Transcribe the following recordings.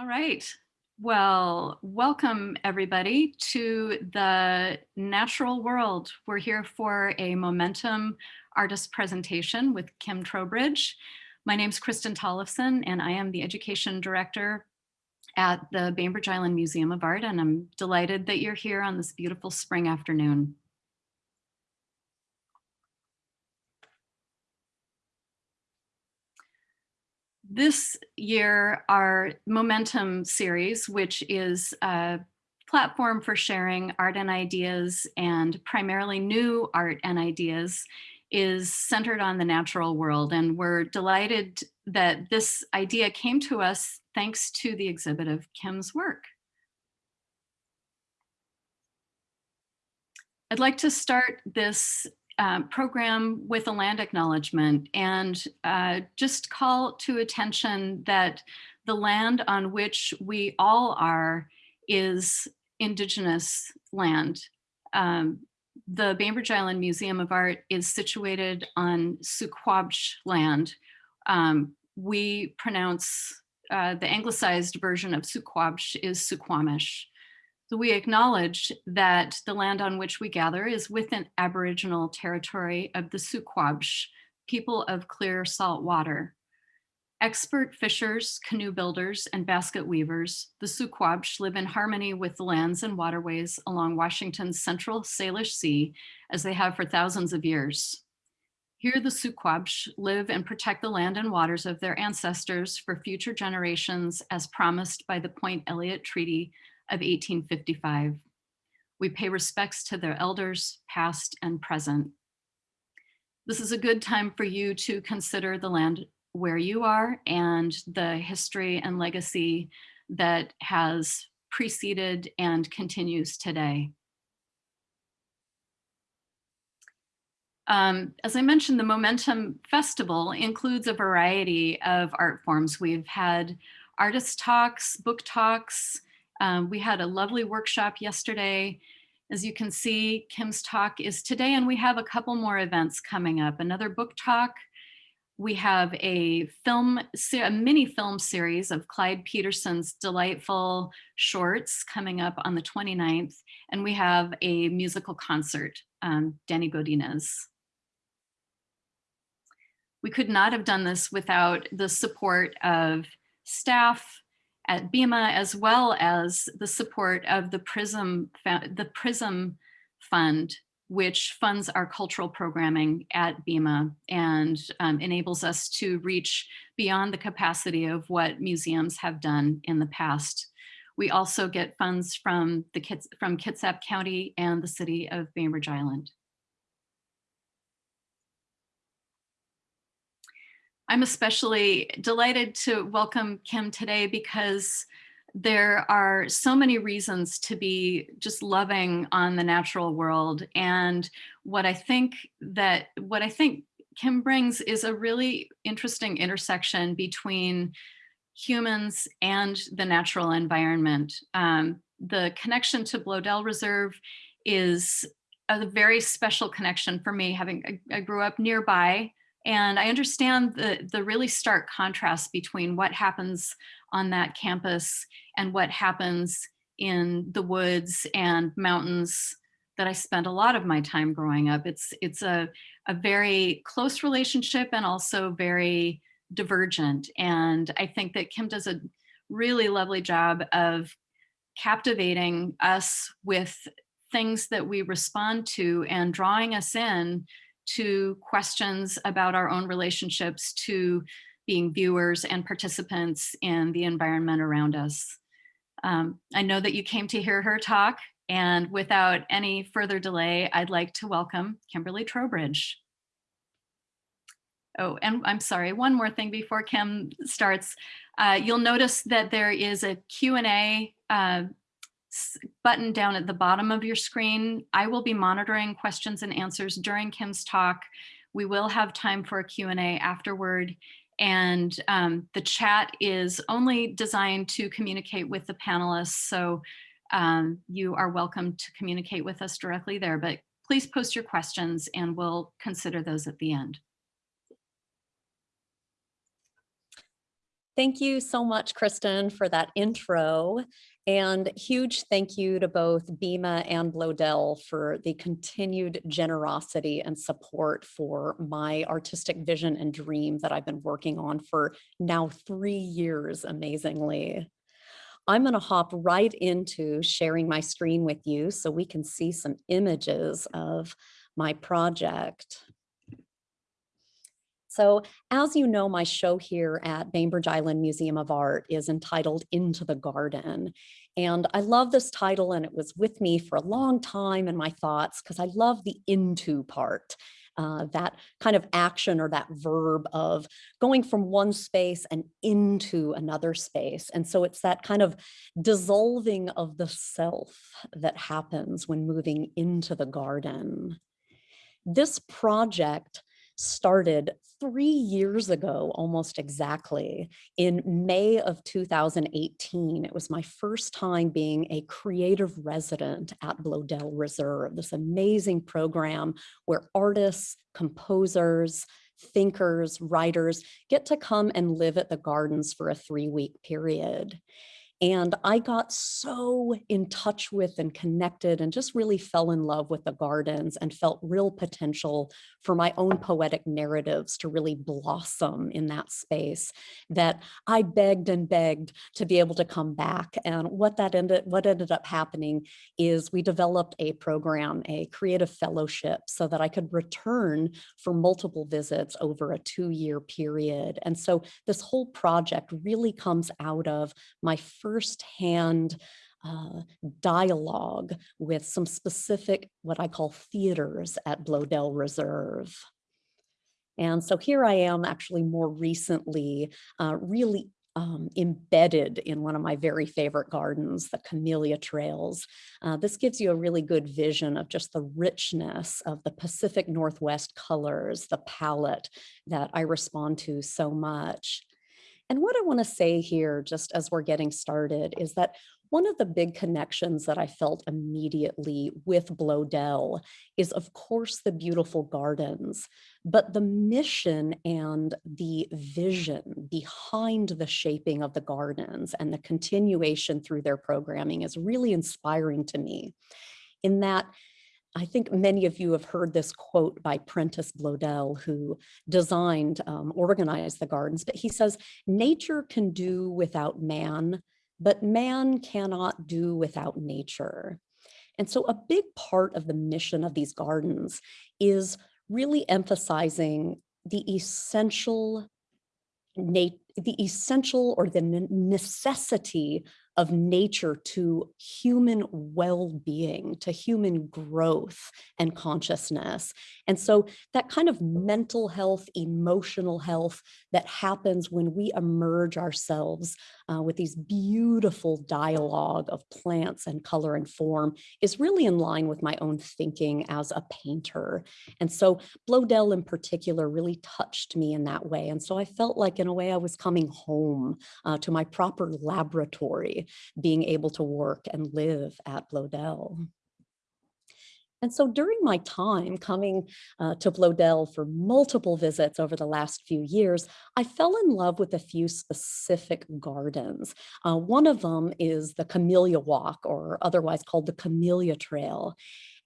All right. Well, welcome everybody to the natural world. We're here for a momentum artist presentation with Kim Trowbridge. My name is Kristen Tollefson and I am the education director at the Bainbridge Island Museum of Art and I'm delighted that you're here on this beautiful spring afternoon. This year, our Momentum series, which is a platform for sharing art and ideas and primarily new art and ideas, is centered on the natural world. And we're delighted that this idea came to us thanks to the exhibit of Kim's work. I'd like to start this uh, program with a land acknowledgement and uh, just call to attention that the land on which we all are is indigenous land. Um, the Bainbridge Island Museum of Art is situated on Suquamish land. Um, we pronounce uh, the anglicized version of Suquamish is Suquamish. So we acknowledge that the land on which we gather is within Aboriginal territory of the Suquamish, people of clear salt water. Expert fishers, canoe builders, and basket weavers, the Suquamish live in harmony with the lands and waterways along Washington's central Salish Sea as they have for thousands of years. Here the Suquamish live and protect the land and waters of their ancestors for future generations as promised by the Point Elliott Treaty of 1855. We pay respects to their elders, past and present. This is a good time for you to consider the land where you are and the history and legacy that has preceded and continues today. Um, as I mentioned, the Momentum Festival includes a variety of art forms. We've had artist talks, book talks, um, we had a lovely workshop yesterday. As you can see, Kim's talk is today, and we have a couple more events coming up. Another book talk. We have a film, a mini film series of Clyde Peterson's delightful shorts coming up on the 29th. And we have a musical concert, um, Danny Godinez. We could not have done this without the support of staff, at BIMA, as well as the support of the PRISM, the PRISM Fund, which funds our cultural programming at BIMA and um, enables us to reach beyond the capacity of what museums have done in the past. We also get funds from, the Kits, from Kitsap County and the city of Bainbridge Island. I'm especially delighted to welcome Kim today because there are so many reasons to be just loving on the natural world. And what I think that what I think Kim brings is a really interesting intersection between humans and the natural environment. Um, the connection to Bloedel Reserve is a very special connection for me, having I, I grew up nearby and I understand the, the really stark contrast between what happens on that campus and what happens in the woods and mountains that I spent a lot of my time growing up. It's, it's a, a very close relationship and also very divergent. And I think that Kim does a really lovely job of captivating us with things that we respond to and drawing us in to questions about our own relationships to being viewers and participants in the environment around us. Um, I know that you came to hear her talk and without any further delay, I'd like to welcome Kimberly Trowbridge. Oh, and I'm sorry, one more thing before Kim starts. Uh, you'll notice that there is a Q&A uh, button down at the bottom of your screen. I will be monitoring questions and answers during Kim's talk. We will have time for a Q&A afterward. And um, the chat is only designed to communicate with the panelists. So um, you are welcome to communicate with us directly there, but please post your questions and we'll consider those at the end. Thank you so much, Kristen, for that intro. And huge thank you to both BIMA and Bloedel for the continued generosity and support for my artistic vision and dream that I've been working on for now three years, amazingly. I'm going to hop right into sharing my screen with you so we can see some images of my project. So as you know, my show here at Bainbridge Island Museum of Art is entitled Into the Garden. And I love this title and it was with me for a long time in my thoughts because I love the into part. Uh, that kind of action or that verb of going from one space and into another space. And so it's that kind of dissolving of the self that happens when moving into the garden. This project started three years ago, almost exactly, in May of 2018. It was my first time being a creative resident at Bloedel Reserve, this amazing program where artists, composers, thinkers, writers get to come and live at the gardens for a three week period. And I got so in touch with and connected and just really fell in love with the gardens and felt real potential for my own poetic narratives to really blossom in that space that I begged and begged to be able to come back. And what that ended, what ended up happening is we developed a program, a creative fellowship so that I could return for multiple visits over a two year period. And so this whole project really comes out of my first firsthand uh, dialogue with some specific, what I call theaters at Bloedel Reserve. And so here I am actually more recently uh, really um, embedded in one of my very favorite gardens, the Camellia Trails. Uh, this gives you a really good vision of just the richness of the Pacific Northwest colors, the palette that I respond to so much. And what I want to say here, just as we're getting started, is that one of the big connections that I felt immediately with Bloedel is, of course, the beautiful gardens, but the mission and the vision behind the shaping of the gardens and the continuation through their programming is really inspiring to me. In that I think many of you have heard this quote by Prentice Bloedel, who designed, um, organized the gardens, but he says, nature can do without man, but man cannot do without nature. And so a big part of the mission of these gardens is really emphasizing the essential the essential or the necessity of nature to human well-being, to human growth and consciousness. And so that kind of mental health, emotional health that happens when we emerge ourselves uh, with these beautiful dialogue of plants and color and form is really in line with my own thinking as a painter. And so Bloedel in particular really touched me in that way. And so I felt like in a way I was coming home uh, to my proper laboratory, being able to work and live at Bloedel. And so during my time coming uh, to Bloedel for multiple visits over the last few years, I fell in love with a few specific gardens. Uh, one of them is the Camellia Walk, or otherwise called the Camellia Trail.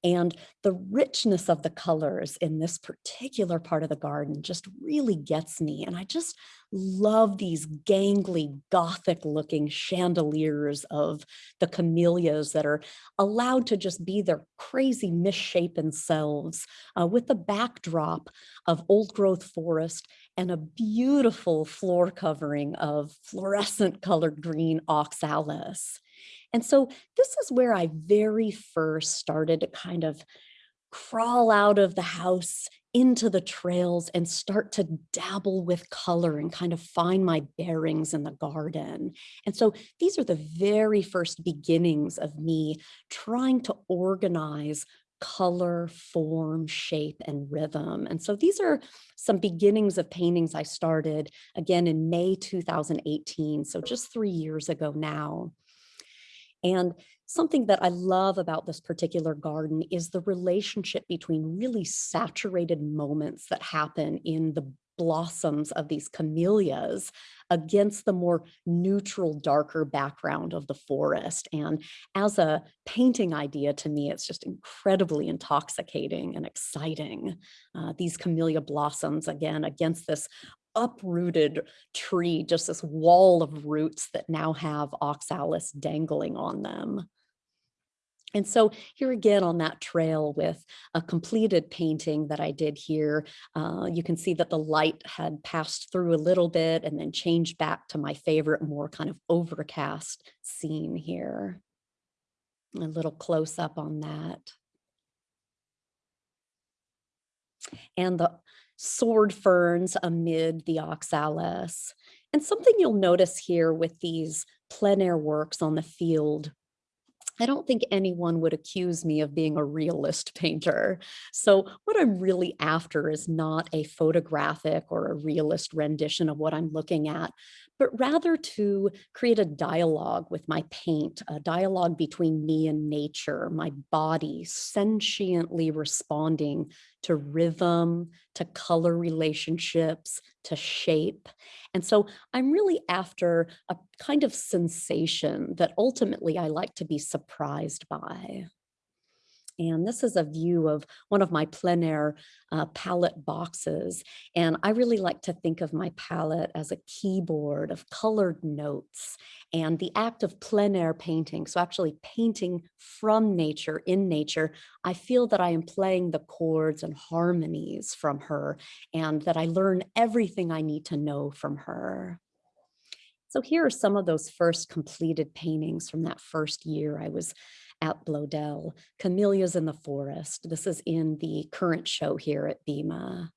And the richness of the colors in this particular part of the garden just really gets me. And I just love these gangly gothic looking chandeliers of the camellias that are allowed to just be their crazy misshapen selves uh, with the backdrop of old growth forest and a beautiful floor covering of fluorescent colored green oxalis. And so this is where I very first started to kind of crawl out of the house into the trails and start to dabble with color and kind of find my bearings in the garden. And so these are the very first beginnings of me trying to organize color, form, shape, and rhythm. And so these are some beginnings of paintings I started again in May 2018, so just three years ago now. And something that I love about this particular garden is the relationship between really saturated moments that happen in the blossoms of these camellias against the more neutral, darker background of the forest. And as a painting idea, to me, it's just incredibly intoxicating and exciting. Uh, these camellia blossoms, again, against this uprooted tree, just this wall of roots that now have oxalis dangling on them. And so here again on that trail with a completed painting that I did here, uh, you can see that the light had passed through a little bit and then changed back to my favorite more kind of overcast scene here. A little close up on that. And the sword ferns amid the oxalis. And something you'll notice here with these plein air works on the field I don't think anyone would accuse me of being a realist painter. So what I'm really after is not a photographic or a realist rendition of what I'm looking at, but rather to create a dialogue with my paint, a dialogue between me and nature, my body sentiently responding to rhythm, to color relationships, to shape. And so I'm really after a kind of sensation that ultimately I like to be surprised by. And this is a view of one of my plein air uh, palette boxes. And I really like to think of my palette as a keyboard of colored notes and the act of plein air painting. So actually painting from nature, in nature, I feel that I am playing the chords and harmonies from her and that I learn everything I need to know from her. So here are some of those first completed paintings from that first year I was at Bloedel, Camellias in the Forest. This is in the current show here at BIMA.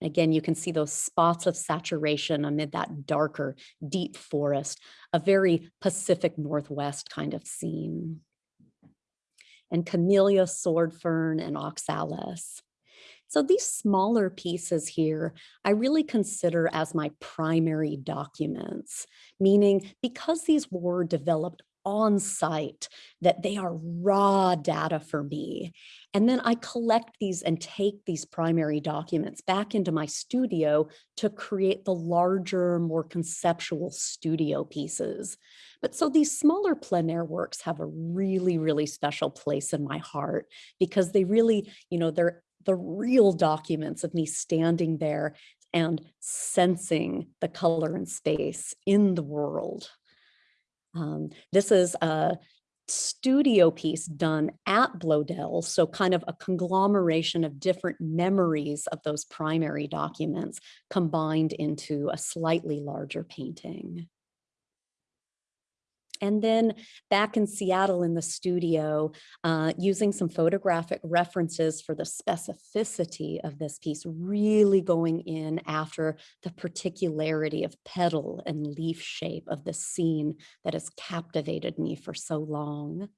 Again, you can see those spots of saturation amid that darker, deep forest, a very Pacific Northwest kind of scene. And camellia, sword fern, and oxalis. So these smaller pieces here, I really consider as my primary documents, meaning because these were developed on site, that they are raw data for me. And then I collect these and take these primary documents back into my studio to create the larger, more conceptual studio pieces. But so these smaller plein air works have a really, really special place in my heart because they really, you know, they're the real documents of me standing there and sensing the color and space in the world. Um, this is a studio piece done at Bloedel, so kind of a conglomeration of different memories of those primary documents combined into a slightly larger painting. And then back in Seattle in the studio, uh, using some photographic references for the specificity of this piece, really going in after the particularity of petal and leaf shape of the scene that has captivated me for so long.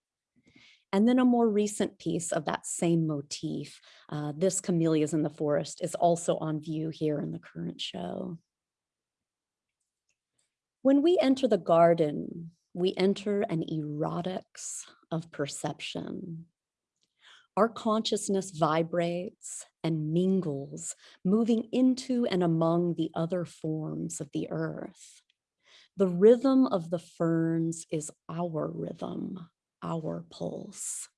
And then a more recent piece of that same motif, uh, this Camellias in the Forest is also on view here in the current show. When we enter the garden, we enter an erotics of perception. Our consciousness vibrates and mingles, moving into and among the other forms of the earth. The rhythm of the ferns is our rhythm, our pulse.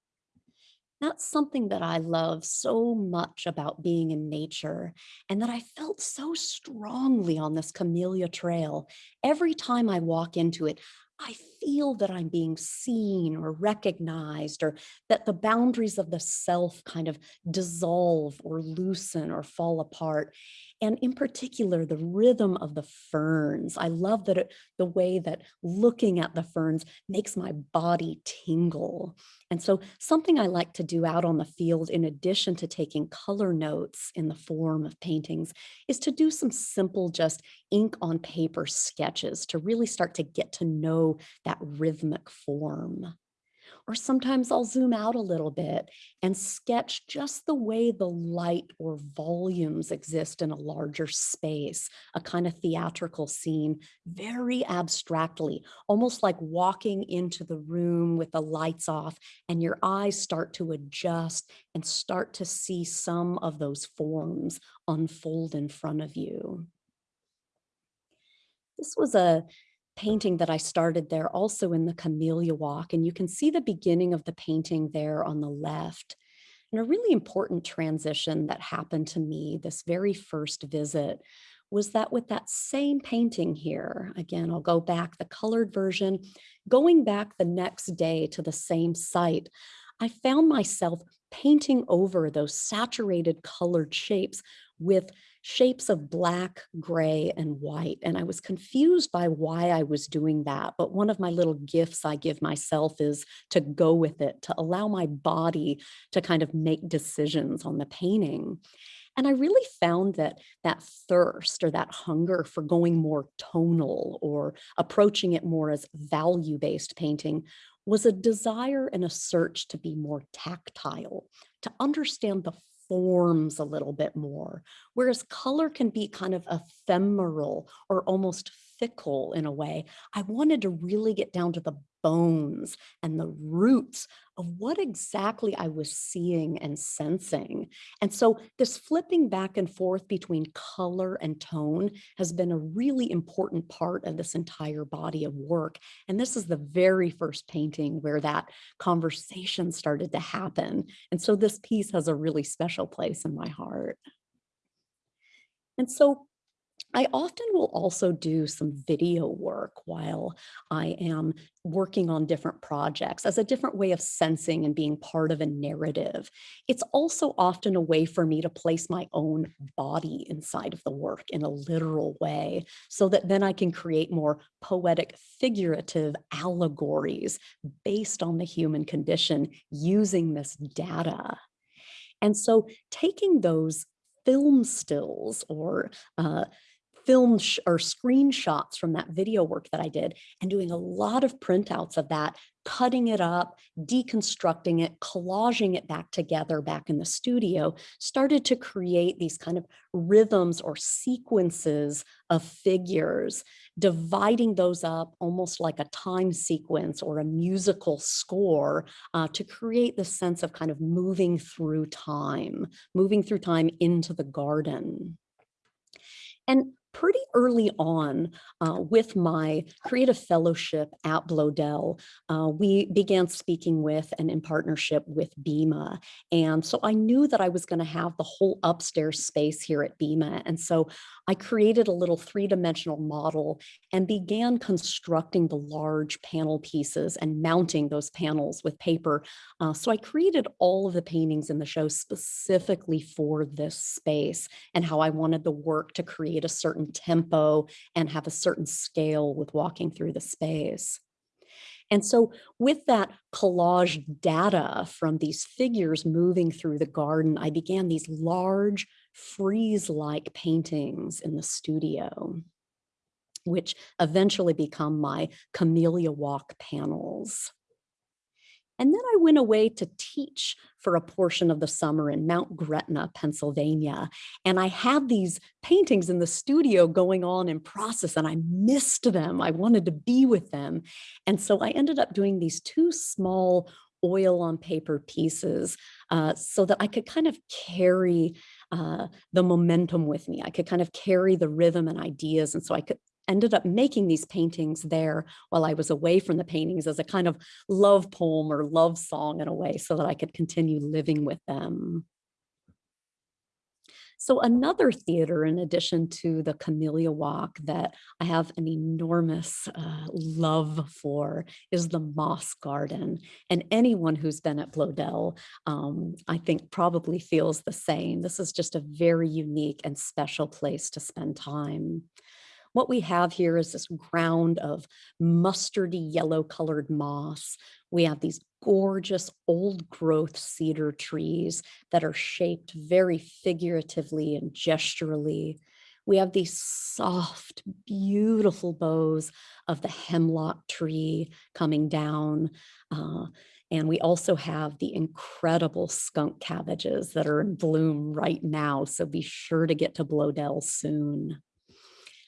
That's something that I love so much about being in nature and that I felt so strongly on this Camellia Trail. Every time I walk into it, I feel that I'm being seen or recognized or that the boundaries of the self kind of dissolve or loosen or fall apart. And in particular, the rhythm of the ferns. I love that it, the way that looking at the ferns makes my body tingle. And so something I like to do out on the field, in addition to taking color notes in the form of paintings, is to do some simple just ink on paper sketches to really start to get to know that rhythmic form. Or sometimes I'll zoom out a little bit and sketch just the way the light or volumes exist in a larger space, a kind of theatrical scene, very abstractly, almost like walking into the room with the lights off and your eyes start to adjust and start to see some of those forms unfold in front of you. This was a painting that I started there also in the Camellia Walk, and you can see the beginning of the painting there on the left. And a really important transition that happened to me this very first visit was that with that same painting here, again, I'll go back the colored version, going back the next day to the same site, I found myself painting over those saturated colored shapes with shapes of black, gray, and white. And I was confused by why I was doing that. But one of my little gifts I give myself is to go with it, to allow my body to kind of make decisions on the painting. And I really found that that thirst or that hunger for going more tonal or approaching it more as value-based painting was a desire and a search to be more tactile, to understand the forms a little bit more, whereas color can be kind of ephemeral or almost fickle in a way. I wanted to really get down to the bones and the roots of what exactly I was seeing and sensing. And so this flipping back and forth between color and tone has been a really important part of this entire body of work. And this is the very first painting where that conversation started to happen. And so this piece has a really special place in my heart. And so I often will also do some video work while I am working on different projects as a different way of sensing and being part of a narrative. It's also often a way for me to place my own body inside of the work in a literal way so that then I can create more poetic figurative allegories based on the human condition using this data. And so taking those film stills or uh, film or screenshots from that video work that I did and doing a lot of printouts of that, cutting it up, deconstructing it, collaging it back together back in the studio, started to create these kind of rhythms or sequences of figures, dividing those up almost like a time sequence or a musical score uh, to create the sense of kind of moving through time, moving through time into the garden. And pretty early on uh, with my creative fellowship at Bloedel, uh, we began speaking with and in partnership with BIMA. And so I knew that I was going to have the whole upstairs space here at BIMA. And so I created a little three-dimensional model and began constructing the large panel pieces and mounting those panels with paper. Uh, so I created all of the paintings in the show specifically for this space and how I wanted the work to create a certain tempo and have a certain scale with walking through the space. And so with that collage data from these figures moving through the garden, I began these large frieze-like paintings in the studio, which eventually become my Camellia Walk panels. And then I went away to teach for a portion of the summer in Mount Gretna, Pennsylvania. And I had these paintings in the studio going on in process and I missed them. I wanted to be with them. And so I ended up doing these two small oil on paper pieces uh, so that I could kind of carry uh, the momentum with me. I could kind of carry the rhythm and ideas. And so I could ended up making these paintings there while I was away from the paintings as a kind of love poem or love song in a way so that I could continue living with them. So another theater, in addition to the Camellia Walk, that I have an enormous uh, love for is the Moss Garden. And anyone who's been at Bloedel, um, I think probably feels the same. This is just a very unique and special place to spend time. What we have here is this ground of mustardy yellow colored moss. We have these gorgeous old growth cedar trees that are shaped very figuratively and gesturally. We have these soft, beautiful boughs of the hemlock tree coming down. Uh, And we also have the incredible skunk cabbages that are in bloom right now. So be sure to get to Bloedel soon.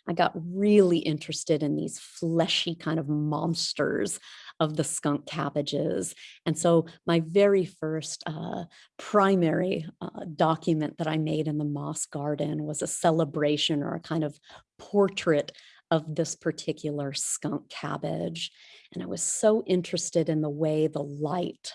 I got really interested in these fleshy kind of monsters of the skunk cabbages. And so my very first uh, primary uh, document that I made in the moss garden was a celebration or a kind of portrait of this particular skunk cabbage. And I was so interested in the way the light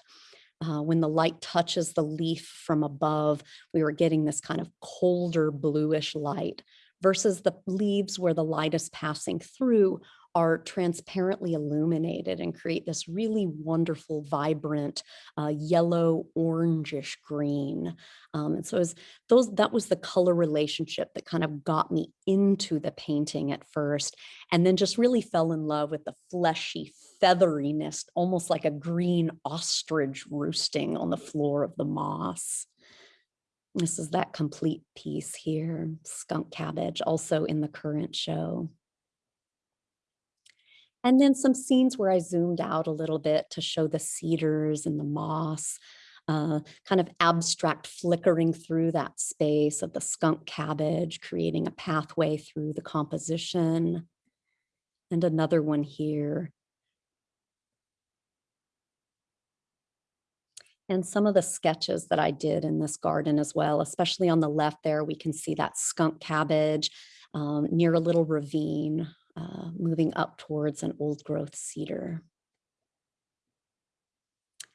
uh, when the light touches the leaf from above, we were getting this kind of colder bluish light versus the leaves where the light is passing through are transparently illuminated and create this really wonderful, vibrant, uh, yellow, orangish green. Um, and so as those, that was the color relationship that kind of got me into the painting at first, and then just really fell in love with the fleshy featheriness, almost like a green ostrich roosting on the floor of the moss. This is that complete piece here, skunk cabbage, also in the current show. And then some scenes where I zoomed out a little bit to show the cedars and the moss, uh, kind of abstract flickering through that space of the skunk cabbage, creating a pathway through the composition. And another one here and some of the sketches that I did in this garden as well, especially on the left there, we can see that skunk cabbage um, near a little ravine uh, moving up towards an old growth cedar.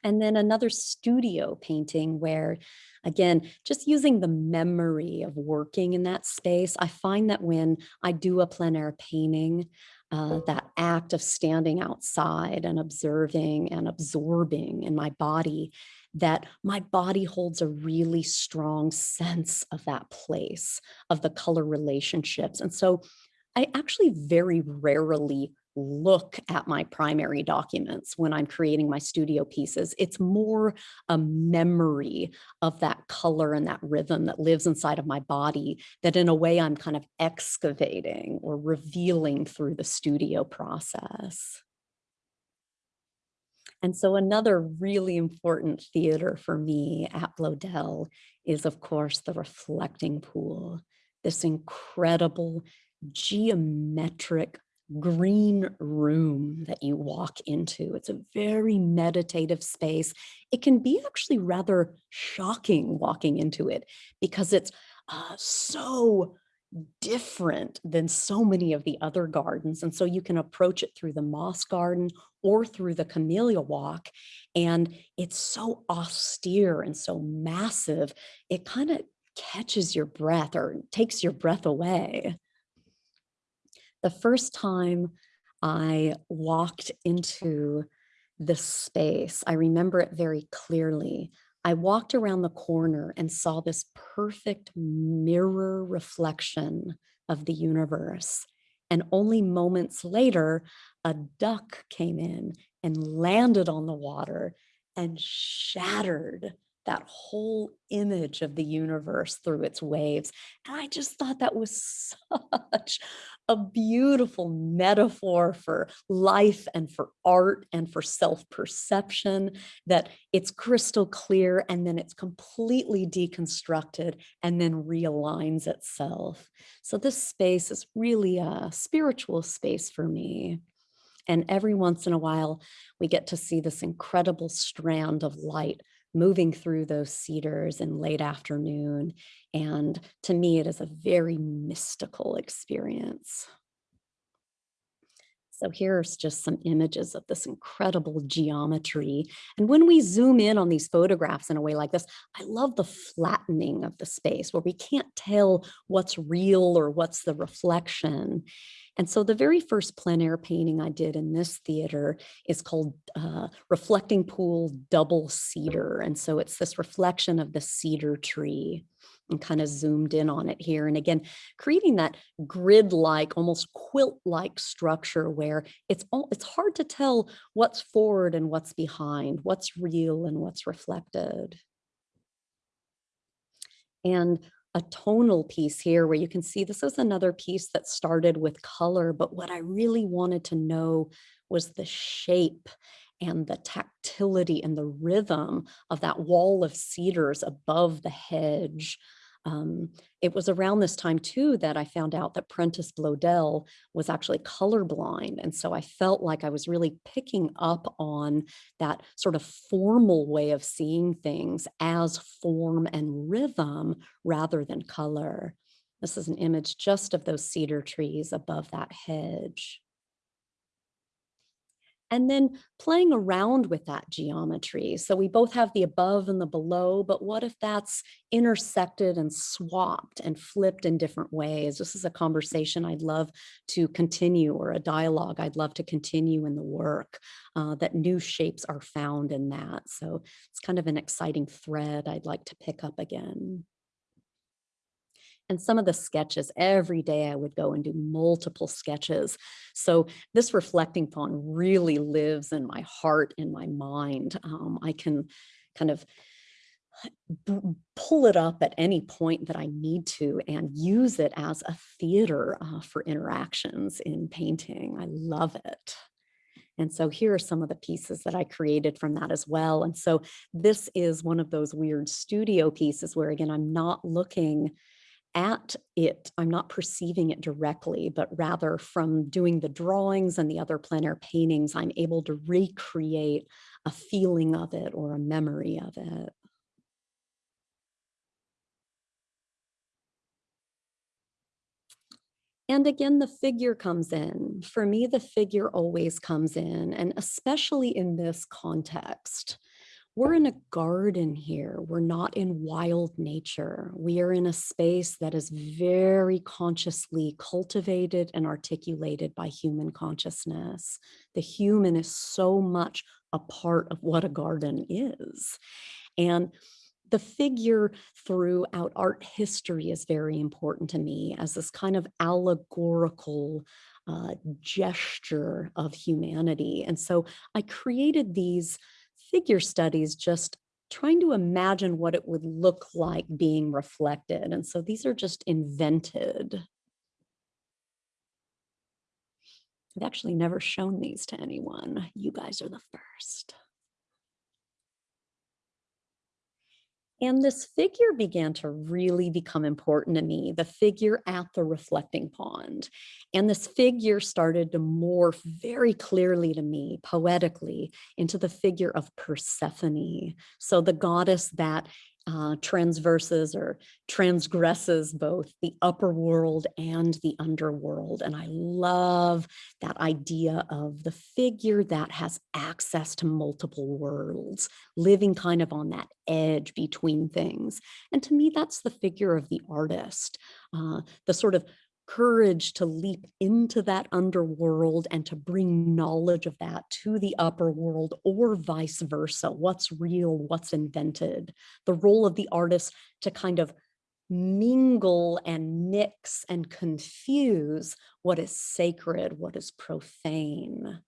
And then another studio painting where, again, just using the memory of working in that space, I find that when I do a plein air painting, uh, that act of standing outside and observing and absorbing in my body that my body holds a really strong sense of that place, of the color relationships. And so I actually very rarely look at my primary documents when I'm creating my studio pieces. It's more a memory of that color and that rhythm that lives inside of my body that in a way I'm kind of excavating or revealing through the studio process. And so another really important theater for me at Bloedel is, of course, the reflecting pool, this incredible geometric green room that you walk into. It's a very meditative space. It can be actually rather shocking walking into it because it's uh, so different than so many of the other gardens. And so you can approach it through the moss garden or through the camellia walk. And it's so austere and so massive, it kind of catches your breath or takes your breath away. The first time I walked into this space, I remember it very clearly. I walked around the corner and saw this perfect mirror reflection of the universe. And only moments later, a duck came in and landed on the water and shattered that whole image of the universe through its waves. And I just thought that was such a beautiful metaphor for life and for art and for self-perception that it's crystal clear and then it's completely deconstructed and then realigns itself. So this space is really a spiritual space for me. And every once in a while, we get to see this incredible strand of light moving through those cedars in late afternoon. And to me, it is a very mystical experience. So here's just some images of this incredible geometry. And when we zoom in on these photographs in a way like this, I love the flattening of the space where we can't tell what's real or what's the reflection. And so the very first plein air painting I did in this theater is called uh, Reflecting Pool Double Cedar. And so it's this reflection of the cedar tree and kind of zoomed in on it here. And again, creating that grid-like, almost quilt-like structure where it's all, it's hard to tell what's forward and what's behind, what's real and what's reflected. And a tonal piece here where you can see this is another piece that started with color, but what I really wanted to know was the shape and the tactility and the rhythm of that wall of cedars above the hedge. Um, it was around this time too that I found out that Prentice Bloedel was actually colorblind. And so I felt like I was really picking up on that sort of formal way of seeing things as form and rhythm rather than color. This is an image just of those cedar trees above that hedge. And then playing around with that geometry. So we both have the above and the below, but what if that's intersected and swapped and flipped in different ways? This is a conversation I'd love to continue or a dialogue I'd love to continue in the work, uh, that new shapes are found in that. So it's kind of an exciting thread I'd like to pick up again. And some of the sketches, every day I would go and do multiple sketches. So this reflecting pond really lives in my heart, in my mind. Um, I can kind of pull it up at any point that I need to and use it as a theater uh, for interactions in painting. I love it. And so here are some of the pieces that I created from that as well. And so this is one of those weird studio pieces where again, I'm not looking at it, I'm not perceiving it directly, but rather from doing the drawings and the other plein air paintings, I'm able to recreate a feeling of it or a memory of it. And again, the figure comes in. For me, the figure always comes in, and especially in this context. We're in a garden here. We're not in wild nature. We are in a space that is very consciously cultivated and articulated by human consciousness. The human is so much a part of what a garden is. And the figure throughout art history is very important to me as this kind of allegorical uh, gesture of humanity. And so I created these figure studies just trying to imagine what it would look like being reflected. And so these are just invented. I've actually never shown these to anyone. You guys are the first. And this figure began to really become important to me, the figure at the reflecting pond. And this figure started to morph very clearly to me, poetically, into the figure of Persephone. So the goddess that uh, transverses or transgresses both the upper world and the underworld. And I love that idea of the figure that has access to multiple worlds, living kind of on that edge between things. And to me, that's the figure of the artist, uh, the sort of courage to leap into that underworld and to bring knowledge of that to the upper world or vice versa. What's real, what's invented. The role of the artist to kind of mingle and mix and confuse what is sacred, what is profane.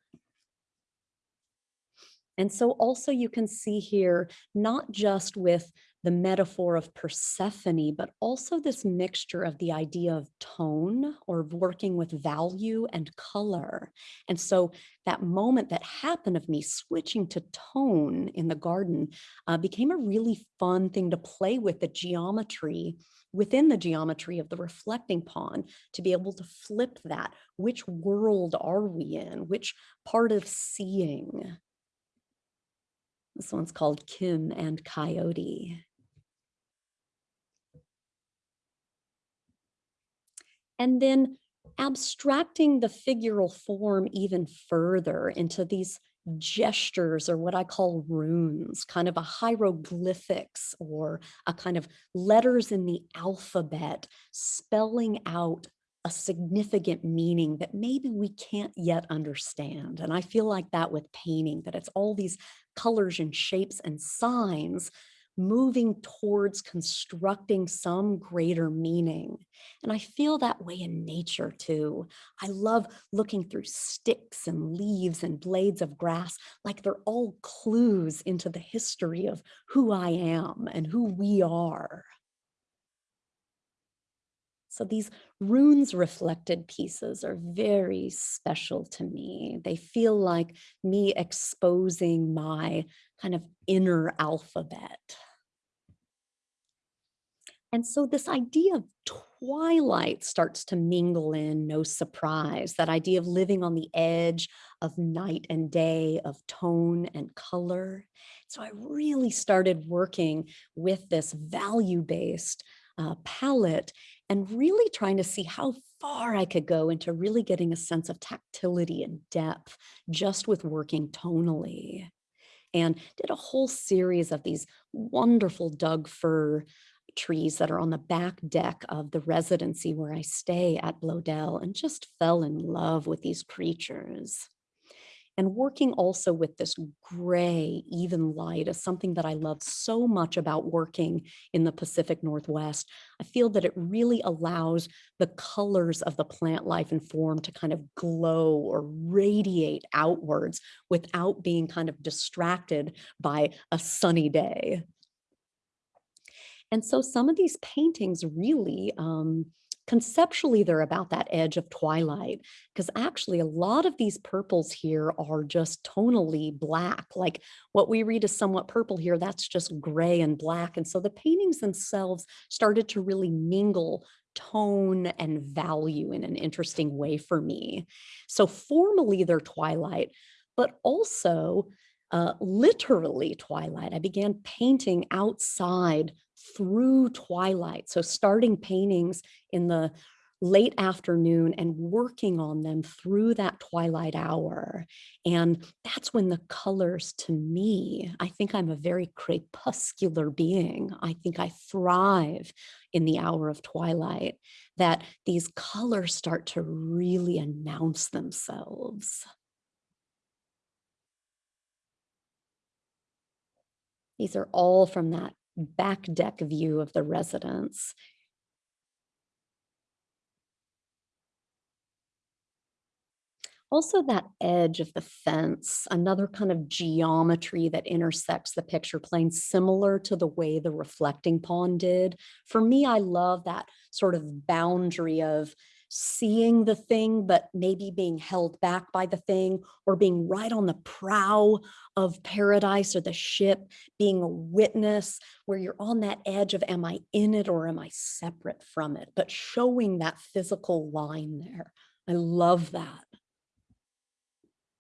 And so also you can see here, not just with the metaphor of Persephone, but also this mixture of the idea of tone or working with value and color. And so that moment that happened of me switching to tone in the garden uh, became a really fun thing to play with the geometry within the geometry of the reflecting pond to be able to flip that. Which world are we in? Which part of seeing? This one's called Kim and Coyote. And then abstracting the figural form even further into these gestures or what I call runes, kind of a hieroglyphics or a kind of letters in the alphabet spelling out a significant meaning that maybe we can't yet understand. And I feel like that with painting, that it's all these colors and shapes and signs moving towards constructing some greater meaning. And I feel that way in nature too. I love looking through sticks and leaves and blades of grass like they're all clues into the history of who I am and who we are. So these runes reflected pieces are very special to me. They feel like me exposing my kind of inner alphabet. And so this idea of twilight starts to mingle in, no surprise, that idea of living on the edge of night and day, of tone and color. So I really started working with this value-based uh, palette and really trying to see how far I could go into really getting a sense of tactility and depth just with working tonally and did a whole series of these wonderful Doug fir trees that are on the back deck of the residency where I stay at Bloedel and just fell in love with these creatures. And working also with this gray, even light is something that I love so much about working in the Pacific Northwest. I feel that it really allows the colors of the plant life and form to kind of glow or radiate outwards without being kind of distracted by a sunny day. And so some of these paintings really, um, conceptually, they're about that edge of twilight, because actually a lot of these purples here are just tonally black. Like what we read as somewhat purple here, that's just gray and black. And so the paintings themselves started to really mingle tone and value in an interesting way for me. So formally they're twilight, but also uh, literally twilight. I began painting outside through twilight. So starting paintings in the late afternoon and working on them through that twilight hour. And that's when the colors to me, I think I'm a very crepuscular being. I think I thrive in the hour of twilight, that these colors start to really announce themselves. These are all from that back deck view of the residence. Also that edge of the fence, another kind of geometry that intersects the picture plane, similar to the way the reflecting pond did. For me, I love that sort of boundary of seeing the thing, but maybe being held back by the thing or being right on the prow of paradise or the ship, being a witness where you're on that edge of, am I in it or am I separate from it? But showing that physical line there. I love that.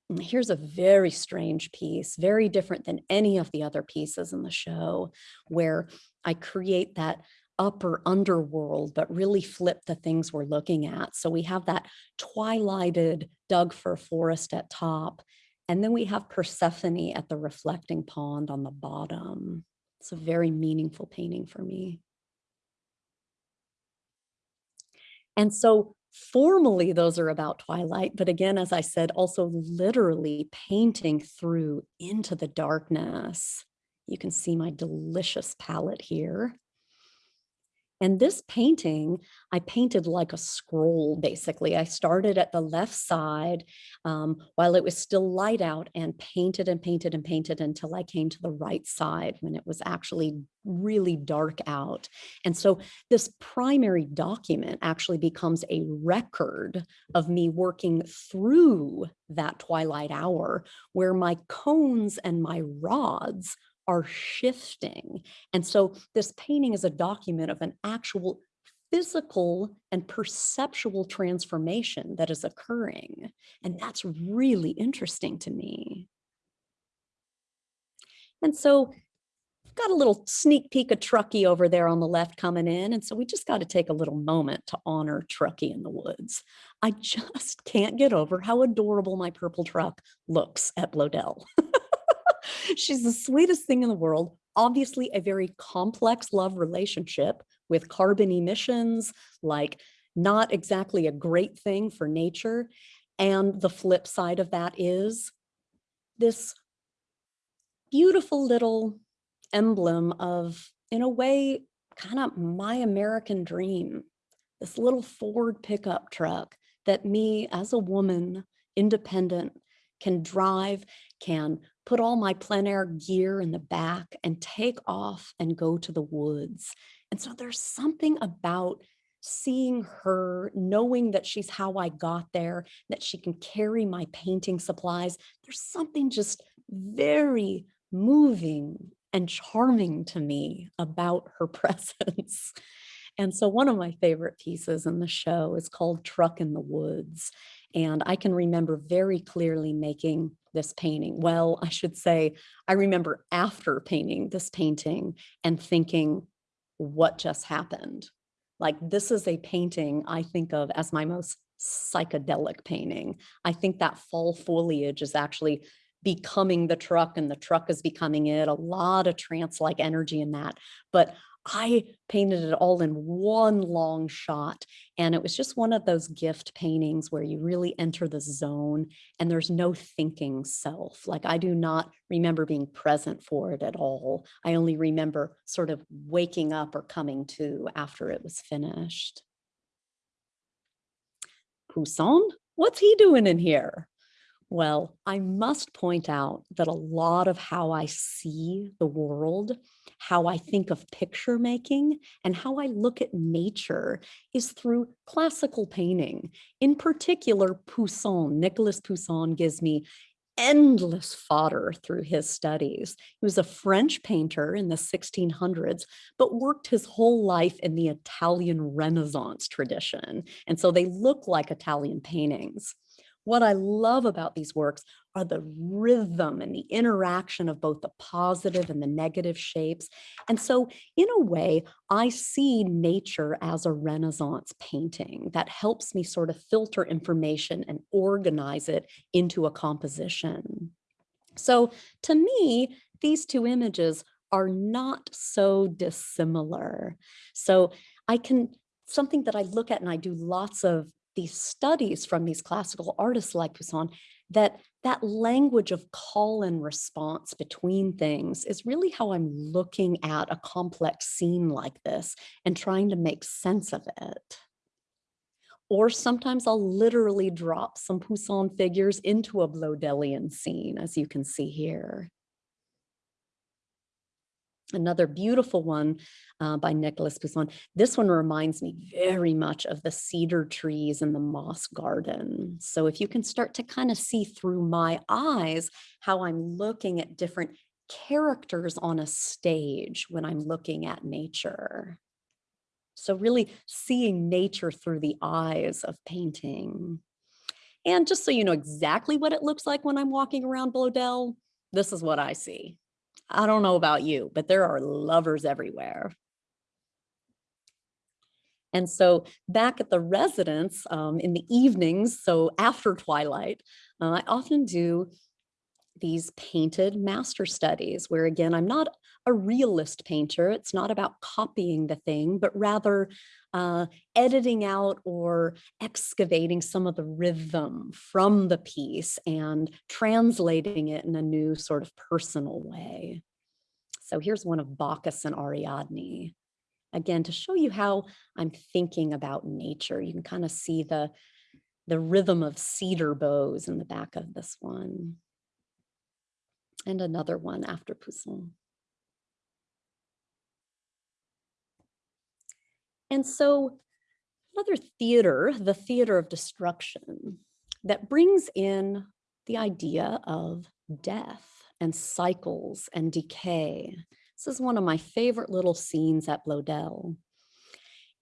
Mm, here's a very strange piece, very different than any of the other pieces in the show, where I create that upper underworld, but really flip the things we're looking at. So we have that twilighted Doug fir forest at top, and then we have Persephone at the reflecting pond on the bottom. It's a very meaningful painting for me. And so formally those are about twilight, but again, as I said, also literally painting through into the darkness. You can see my delicious palette here. And this painting, I painted like a scroll, basically. I started at the left side um, while it was still light out and painted and painted and painted until I came to the right side when it was actually really dark out. And so this primary document actually becomes a record of me working through that twilight hour where my cones and my rods are shifting. And so this painting is a document of an actual physical and perceptual transformation that is occurring. And that's really interesting to me. And so got a little sneak peek of Truckee over there on the left coming in. And so we just got to take a little moment to honor Truckee in the woods. I just can't get over how adorable my purple truck looks at Bloedel. She's the sweetest thing in the world. Obviously a very complex love relationship with carbon emissions, like not exactly a great thing for nature. And the flip side of that is this beautiful little emblem of, in a way, kind of my American dream, this little Ford pickup truck that me as a woman, independent, can drive, can put all my plein air gear in the back and take off and go to the woods. And so there's something about seeing her, knowing that she's how I got there, that she can carry my painting supplies, there's something just very moving and charming to me about her presence. And so one of my favorite pieces in the show is called Truck in the Woods. And I can remember very clearly making this painting. Well, I should say, I remember after painting this painting and thinking, what just happened? Like this is a painting I think of as my most psychedelic painting. I think that fall foliage is actually becoming the truck and the truck is becoming it, a lot of trance-like energy in that. But I painted it all in one long shot. And it was just one of those gift paintings where you really enter the zone and there's no thinking self. Like I do not remember being present for it at all. I only remember sort of waking up or coming to after it was finished. Poussin, what's he doing in here? Well, I must point out that a lot of how I see the world, how I think of picture making, and how I look at nature is through classical painting. In particular, Poussin, Nicolas Poussin gives me endless fodder through his studies. He was a French painter in the 1600s, but worked his whole life in the Italian Renaissance tradition. And so they look like Italian paintings. What I love about these works are the rhythm and the interaction of both the positive and the negative shapes. And so in a way, I see nature as a Renaissance painting that helps me sort of filter information and organize it into a composition. So to me, these two images are not so dissimilar. So I can, something that I look at and I do lots of these studies from these classical artists like Poussin that that language of call and response between things is really how I'm looking at a complex scene like this and trying to make sense of it. Or sometimes I'll literally drop some Poussin figures into a Bloedelian scene, as you can see here. Another beautiful one uh, by Nicholas Poussin. This one reminds me very much of the cedar trees in the moss garden. So if you can start to kind of see through my eyes how I'm looking at different characters on a stage when I'm looking at nature. So really seeing nature through the eyes of painting. And just so you know exactly what it looks like when I'm walking around Bloedel, this is what I see. I don't know about you, but there are lovers everywhere. And so back at the residence um, in the evenings, so after twilight, uh, I often do these painted master studies where again, I'm not a realist painter. It's not about copying the thing, but rather uh, editing out or excavating some of the rhythm from the piece and translating it in a new sort of personal way. So here's one of Bacchus and Ariadne. Again, to show you how I'm thinking about nature, you can kind of see the, the rhythm of cedar boughs in the back of this one. And another one after Poussin. And so another theater, the theater of destruction, that brings in the idea of death and cycles and decay. This is one of my favorite little scenes at Bloedel.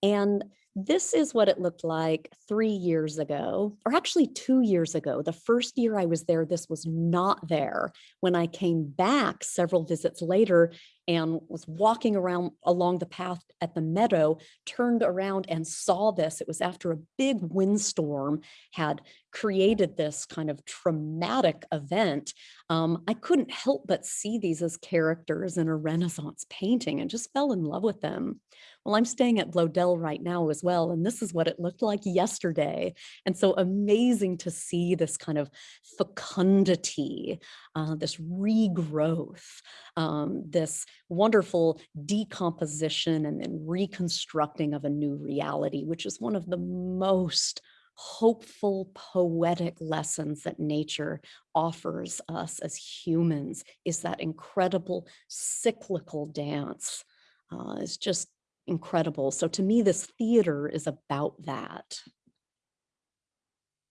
And this is what it looked like three years ago, or actually two years ago. The first year I was there, this was not there. When I came back several visits later and was walking around along the path at the meadow, turned around and saw this. It was after a big windstorm had created this kind of traumatic event. Um, I couldn't help but see these as characters in a Renaissance painting and just fell in love with them. Well, I'm staying at Bloedel right now as well, and this is what it looked like yesterday. And so amazing to see this kind of fecundity, uh, this regrowth, um, this wonderful decomposition and then reconstructing of a new reality, which is one of the most hopeful, poetic lessons that nature offers us as humans is that incredible cyclical dance. Uh, it's just incredible. So to me, this theater is about that.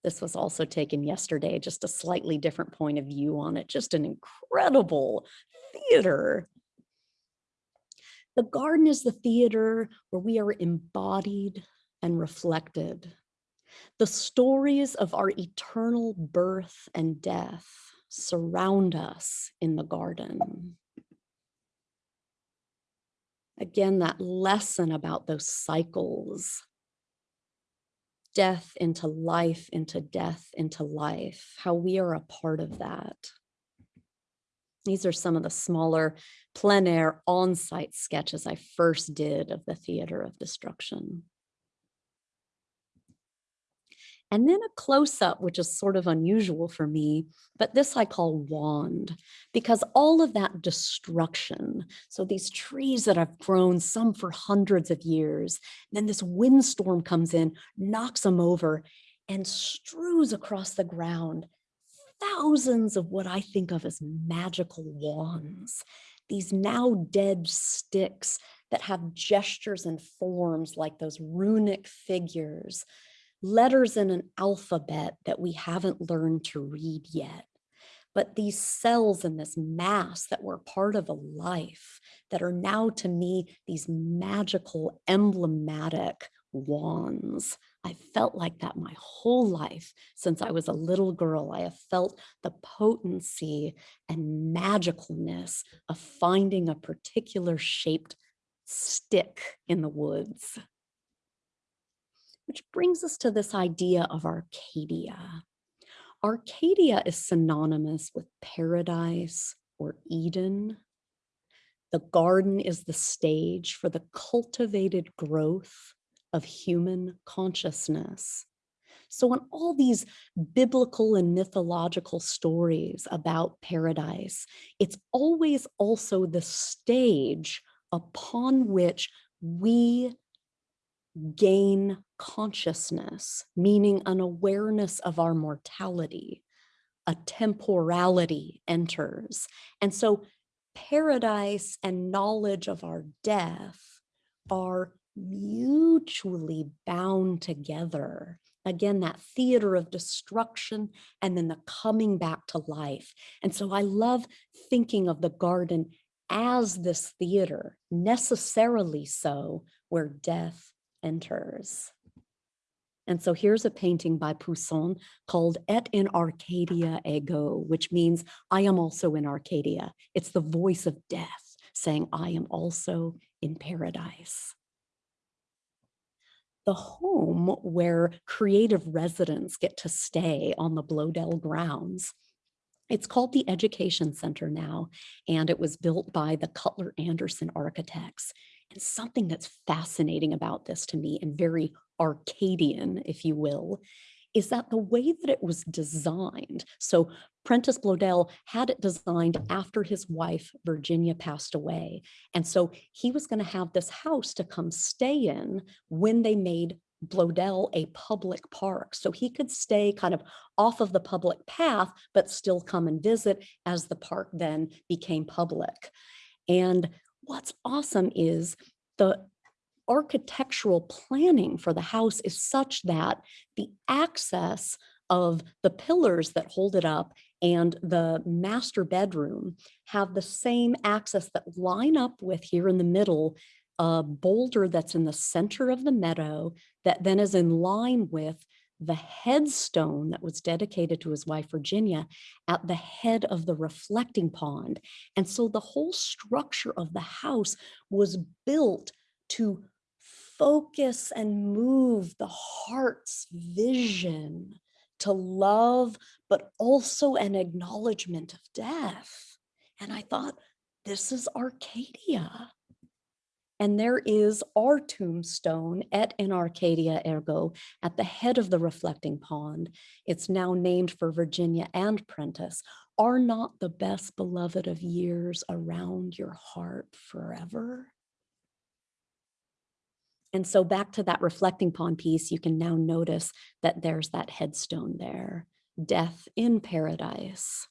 This was also taken yesterday, just a slightly different point of view on it. Just an incredible theater. The garden is the theater where we are embodied and reflected. The stories of our eternal birth and death surround us in the garden. Again, that lesson about those cycles death into life, into death, into life, how we are a part of that. These are some of the smaller plein air on-site sketches I first did of the theater of destruction. And then a close up, which is sort of unusual for me, but this I call wand because all of that destruction. So these trees that I've grown some for hundreds of years, then this windstorm comes in, knocks them over and strews across the ground thousands of what I think of as magical wands, these now dead sticks that have gestures and forms like those runic figures letters in an alphabet that we haven't learned to read yet. But these cells in this mass that were part of a life that are now to me these magical emblematic wands. I felt like that my whole life since I was a little girl. I have felt the potency and magicalness of finding a particular shaped stick in the woods. Which brings us to this idea of Arcadia. Arcadia is synonymous with paradise or Eden. The garden is the stage for the cultivated growth of human consciousness. So in all these biblical and mythological stories about paradise, it's always also the stage upon which we gain consciousness, meaning an awareness of our mortality, a temporality enters. And so paradise and knowledge of our death are mutually bound together. Again, that theater of destruction and then the coming back to life. And so I love thinking of the garden as this theater, necessarily so, where death enters. And so here's a painting by Poussin called Et in Arcadia ego, which means I am also in Arcadia. It's the voice of death saying I am also in paradise. The home where creative residents get to stay on the Bloedel grounds it's called the Education Center now, and it was built by the Cutler Anderson architects. And something that's fascinating about this to me and very Arcadian, if you will, is that the way that it was designed. So Prentice Bloedel had it designed after his wife, Virginia, passed away. And so he was going to have this house to come stay in when they made Bloedel a public park. So he could stay kind of off of the public path, but still come and visit as the park then became public. And what's awesome is the architectural planning for the house is such that the access of the pillars that hold it up and the master bedroom have the same access that line up with here in the middle a boulder that's in the center of the meadow that then is in line with the headstone that was dedicated to his wife Virginia at the head of the reflecting pond. And so the whole structure of the house was built to focus and move the heart's vision to love, but also an acknowledgement of death. And I thought, this is Arcadia. And there is our tombstone Et in Arcadia ego at the head of the reflecting pond. It's now named for Virginia and Prentice. Are not the best beloved of years around your heart forever? And so back to that reflecting pond piece, you can now notice that there's that headstone there, death in paradise.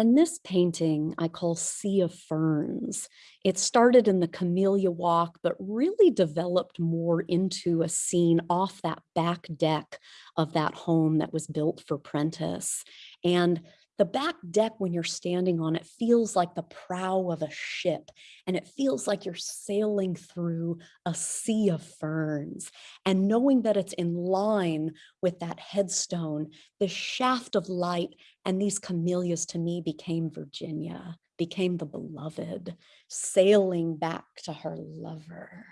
And this painting I call Sea of Ferns. It started in the Camellia Walk, but really developed more into a scene off that back deck of that home that was built for Prentice. And the back deck, when you're standing on it, feels like the prow of a ship, and it feels like you're sailing through a sea of ferns. And knowing that it's in line with that headstone, the shaft of light and these camellias to me became Virginia, became the beloved, sailing back to her lover.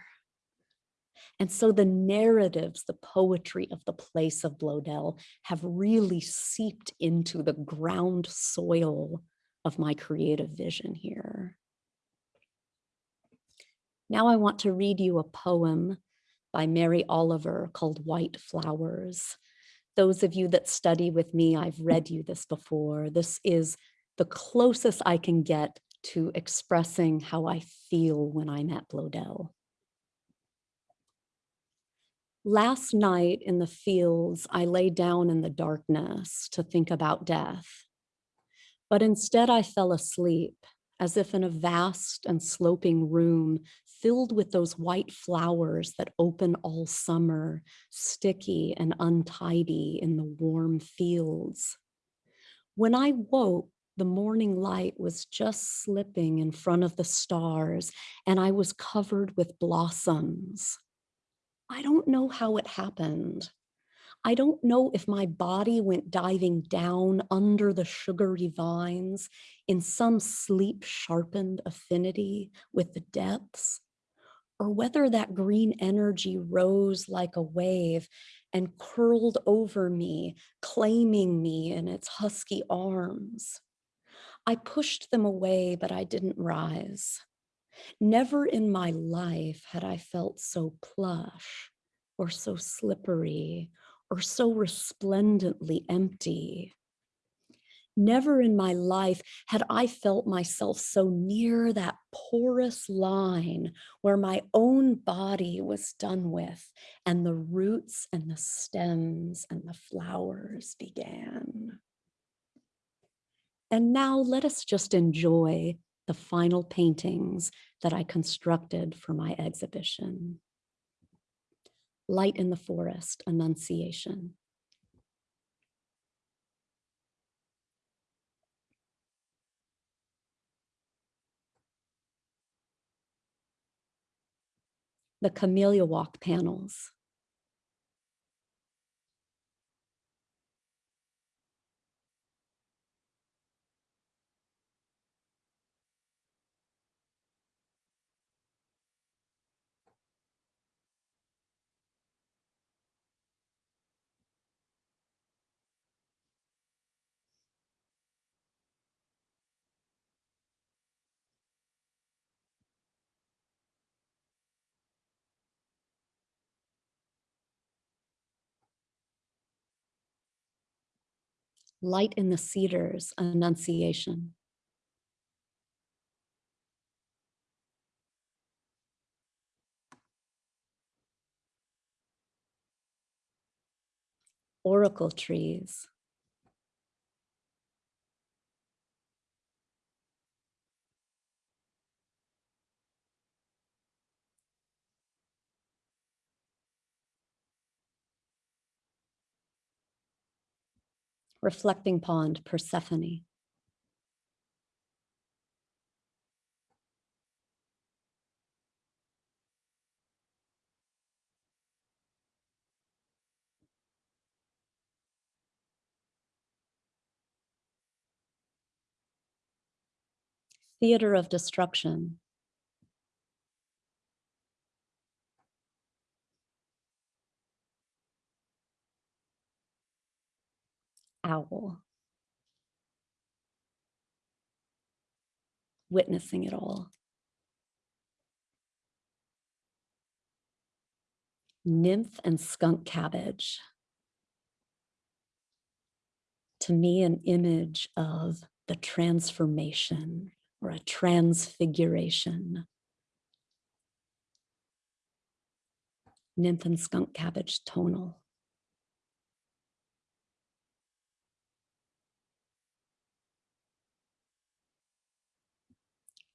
And so the narratives, the poetry of the place of Bloedel have really seeped into the ground soil of my creative vision here. Now I want to read you a poem by Mary Oliver called White Flowers. Those of you that study with me, I've read you this before. This is the closest I can get to expressing how I feel when I'm at Bloedel. Last night in the fields, I lay down in the darkness to think about death. But instead I fell asleep as if in a vast and sloping room filled with those white flowers that open all summer, sticky and untidy in the warm fields. When I woke, the morning light was just slipping in front of the stars and I was covered with blossoms. I don't know how it happened. I don't know if my body went diving down under the sugary vines in some sleep sharpened affinity with the depths, or whether that green energy rose like a wave and curled over me, claiming me in its husky arms. I pushed them away, but I didn't rise. Never in my life had I felt so plush or so slippery or so resplendently empty. Never in my life had I felt myself so near that porous line where my own body was done with and the roots and the stems and the flowers began. And now let us just enjoy the final paintings that I constructed for my exhibition. Light in the Forest, Annunciation. The Camellia Walk panels. Light in the Cedars, Annunciation. Oracle trees. Reflecting Pond, Persephone. Theater of Destruction. Owl. Witnessing it all. Nymph and skunk cabbage. To me, an image of the transformation or a transfiguration. Nymph and skunk cabbage tonal.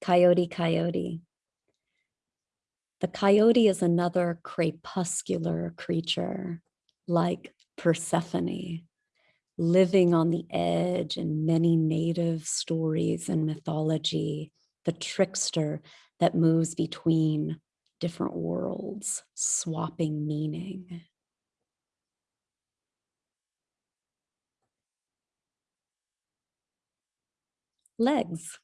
Coyote, coyote. The coyote is another crepuscular creature like Persephone, living on the edge in many native stories and mythology, the trickster that moves between different worlds, swapping meaning. Legs.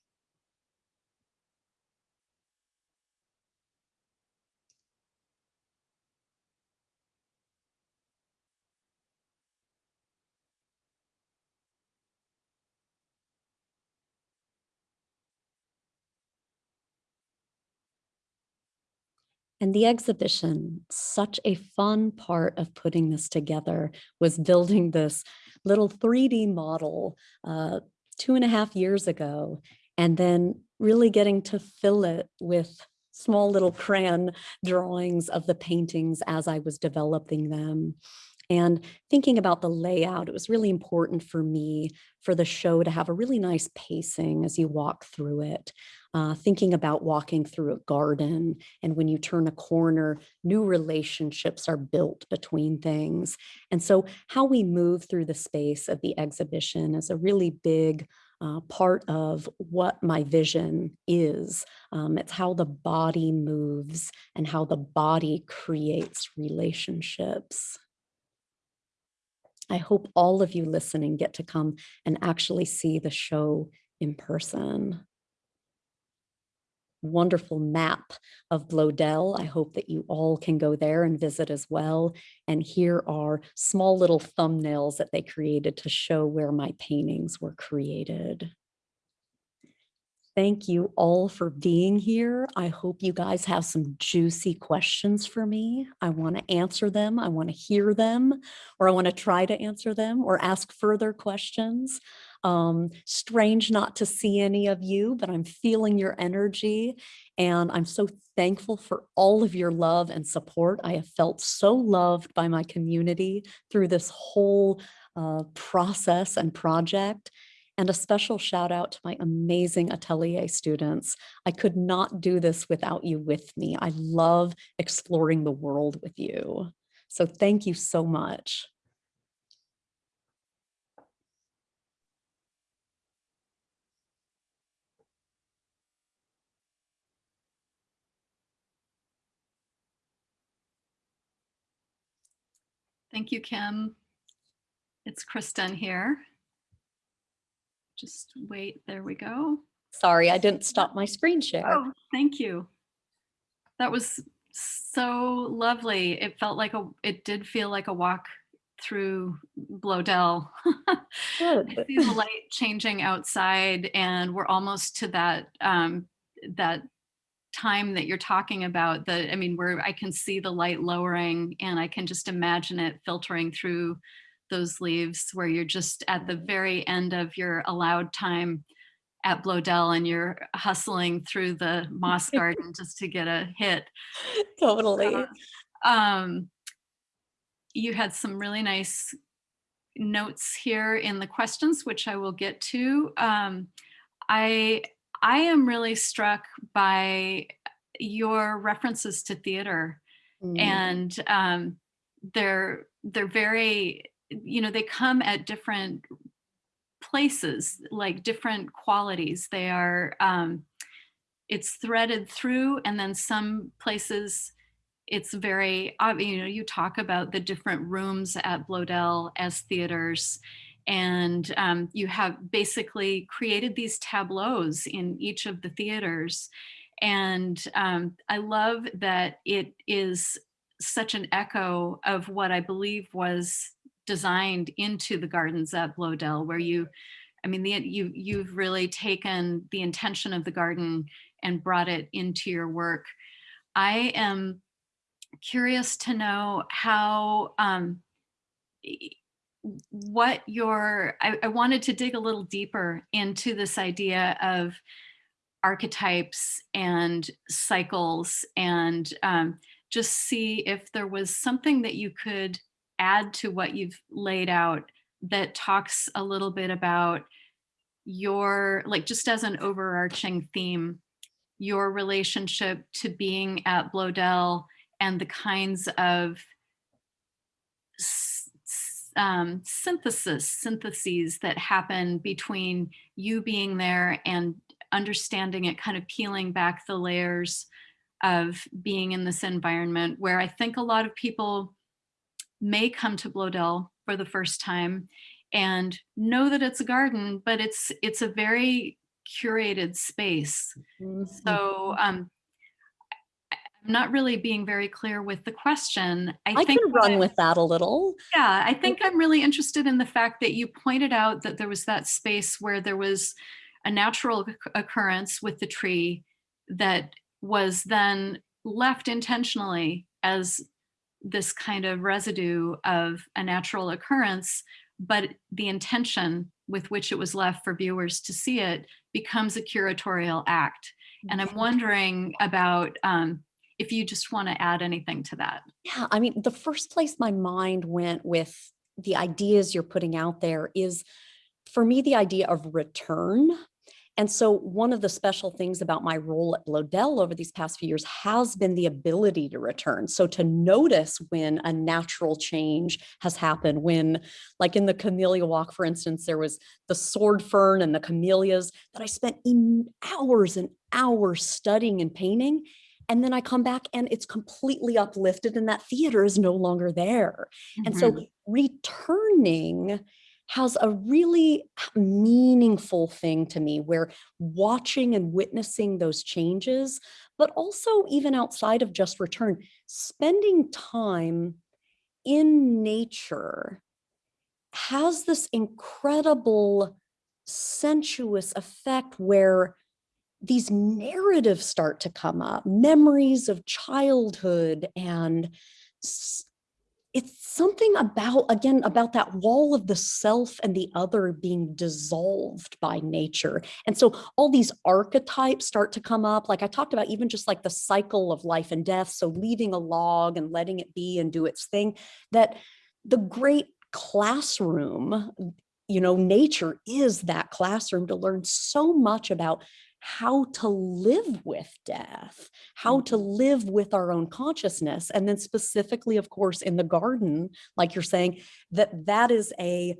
And the exhibition, such a fun part of putting this together was building this little 3D model uh, two and a half years ago, and then really getting to fill it with small little crayon drawings of the paintings as I was developing them. And thinking about the layout, it was really important for me for the show to have a really nice pacing as you walk through it. Uh, thinking about walking through a garden and when you turn a corner, new relationships are built between things. And so how we move through the space of the exhibition is a really big uh, part of what my vision is. Um, it's how the body moves and how the body creates relationships. I hope all of you listening get to come and actually see the show in person. Wonderful map of Bloedel. I hope that you all can go there and visit as well. And here are small little thumbnails that they created to show where my paintings were created. Thank you all for being here. I hope you guys have some juicy questions for me. I want to answer them. I want to hear them, or I want to try to answer them or ask further questions. Um, strange not to see any of you, but I'm feeling your energy and I'm so thankful for all of your love and support. I have felt so loved by my community through this whole uh, process and project and a special shout out to my amazing atelier students. I could not do this without you with me. I love exploring the world with you. So thank you so much. Thank you, Kim. It's Kristen here. Just wait, there we go. Sorry, I didn't stop my screen share. Oh, thank you. That was so lovely. It felt like a, it did feel like a walk through Bloedel. I see the light changing outside and we're almost to that, um, that time that you're talking about the, I mean, where I can see the light lowering and I can just imagine it filtering through those leaves where you're just at the very end of your allowed time at Bloedel and you're hustling through the moss garden just to get a hit. Totally. Uh, um, you had some really nice notes here in the questions, which I will get to. Um, I, I am really struck by your references to theater mm. and um, they're, they're very you know, they come at different places, like different qualities. They are, um, it's threaded through and then some places it's very, you know, you talk about the different rooms at Bloedel as theaters and um, you have basically created these tableaus in each of the theaters. And um, I love that it is such an echo of what I believe was designed into the gardens at Bloedel, where you, I mean, the, you, you've really taken the intention of the garden and brought it into your work. I am curious to know how, um, what your, I, I wanted to dig a little deeper into this idea of archetypes and cycles and um, just see if there was something that you could add to what you've laid out that talks a little bit about your, like just as an overarching theme, your relationship to being at Bloedel and the kinds of um, synthesis, syntheses that happen between you being there and understanding it, kind of peeling back the layers of being in this environment where I think a lot of people may come to Bloedel for the first time and know that it's a garden, but it's it's a very curated space. Mhm. So um, I- I'm not really being very clear with the question. I, I think can run I- with that a little. yeah, I think I'm really interested in the fact that you pointed out that there was that space where there was a natural occurrence with the tree that was then left intentionally as this kind of residue of a natural occurrence, but the intention with which it was left for viewers to see it becomes a curatorial act. And I'm wondering about um, if you just want to add anything to that. Yeah, I mean, the first place my mind went with the ideas you're putting out there is for me the idea of return. And so one of the special things about my role at Bloedel over these past few years has been the ability to return. So to notice when a natural change has happened, when like in the camellia walk, for instance, there was the sword fern and the camellias that I spent hours and hours studying and painting. And then I come back and it's completely uplifted and that theater is no longer there. And Mhm. so returning has a really meaningful thing to me where watching and witnessing those changes, but also even outside of just return, spending time in nature has this incredible sensuous effect where these narratives start to come up, memories of childhood and it's something about again about that wall of the self and the other being dissolved by nature. And so all these archetypes start to come up. Like i talked about even just like the cycle of life and death so leaving a log and letting it be and do its thing that the great classroom you know nature is that classroom to learn so much about how to live with death, how to mm-hmm. live with our own consciousness. And then specifically, of course, in the garden, like you're saying, that that is a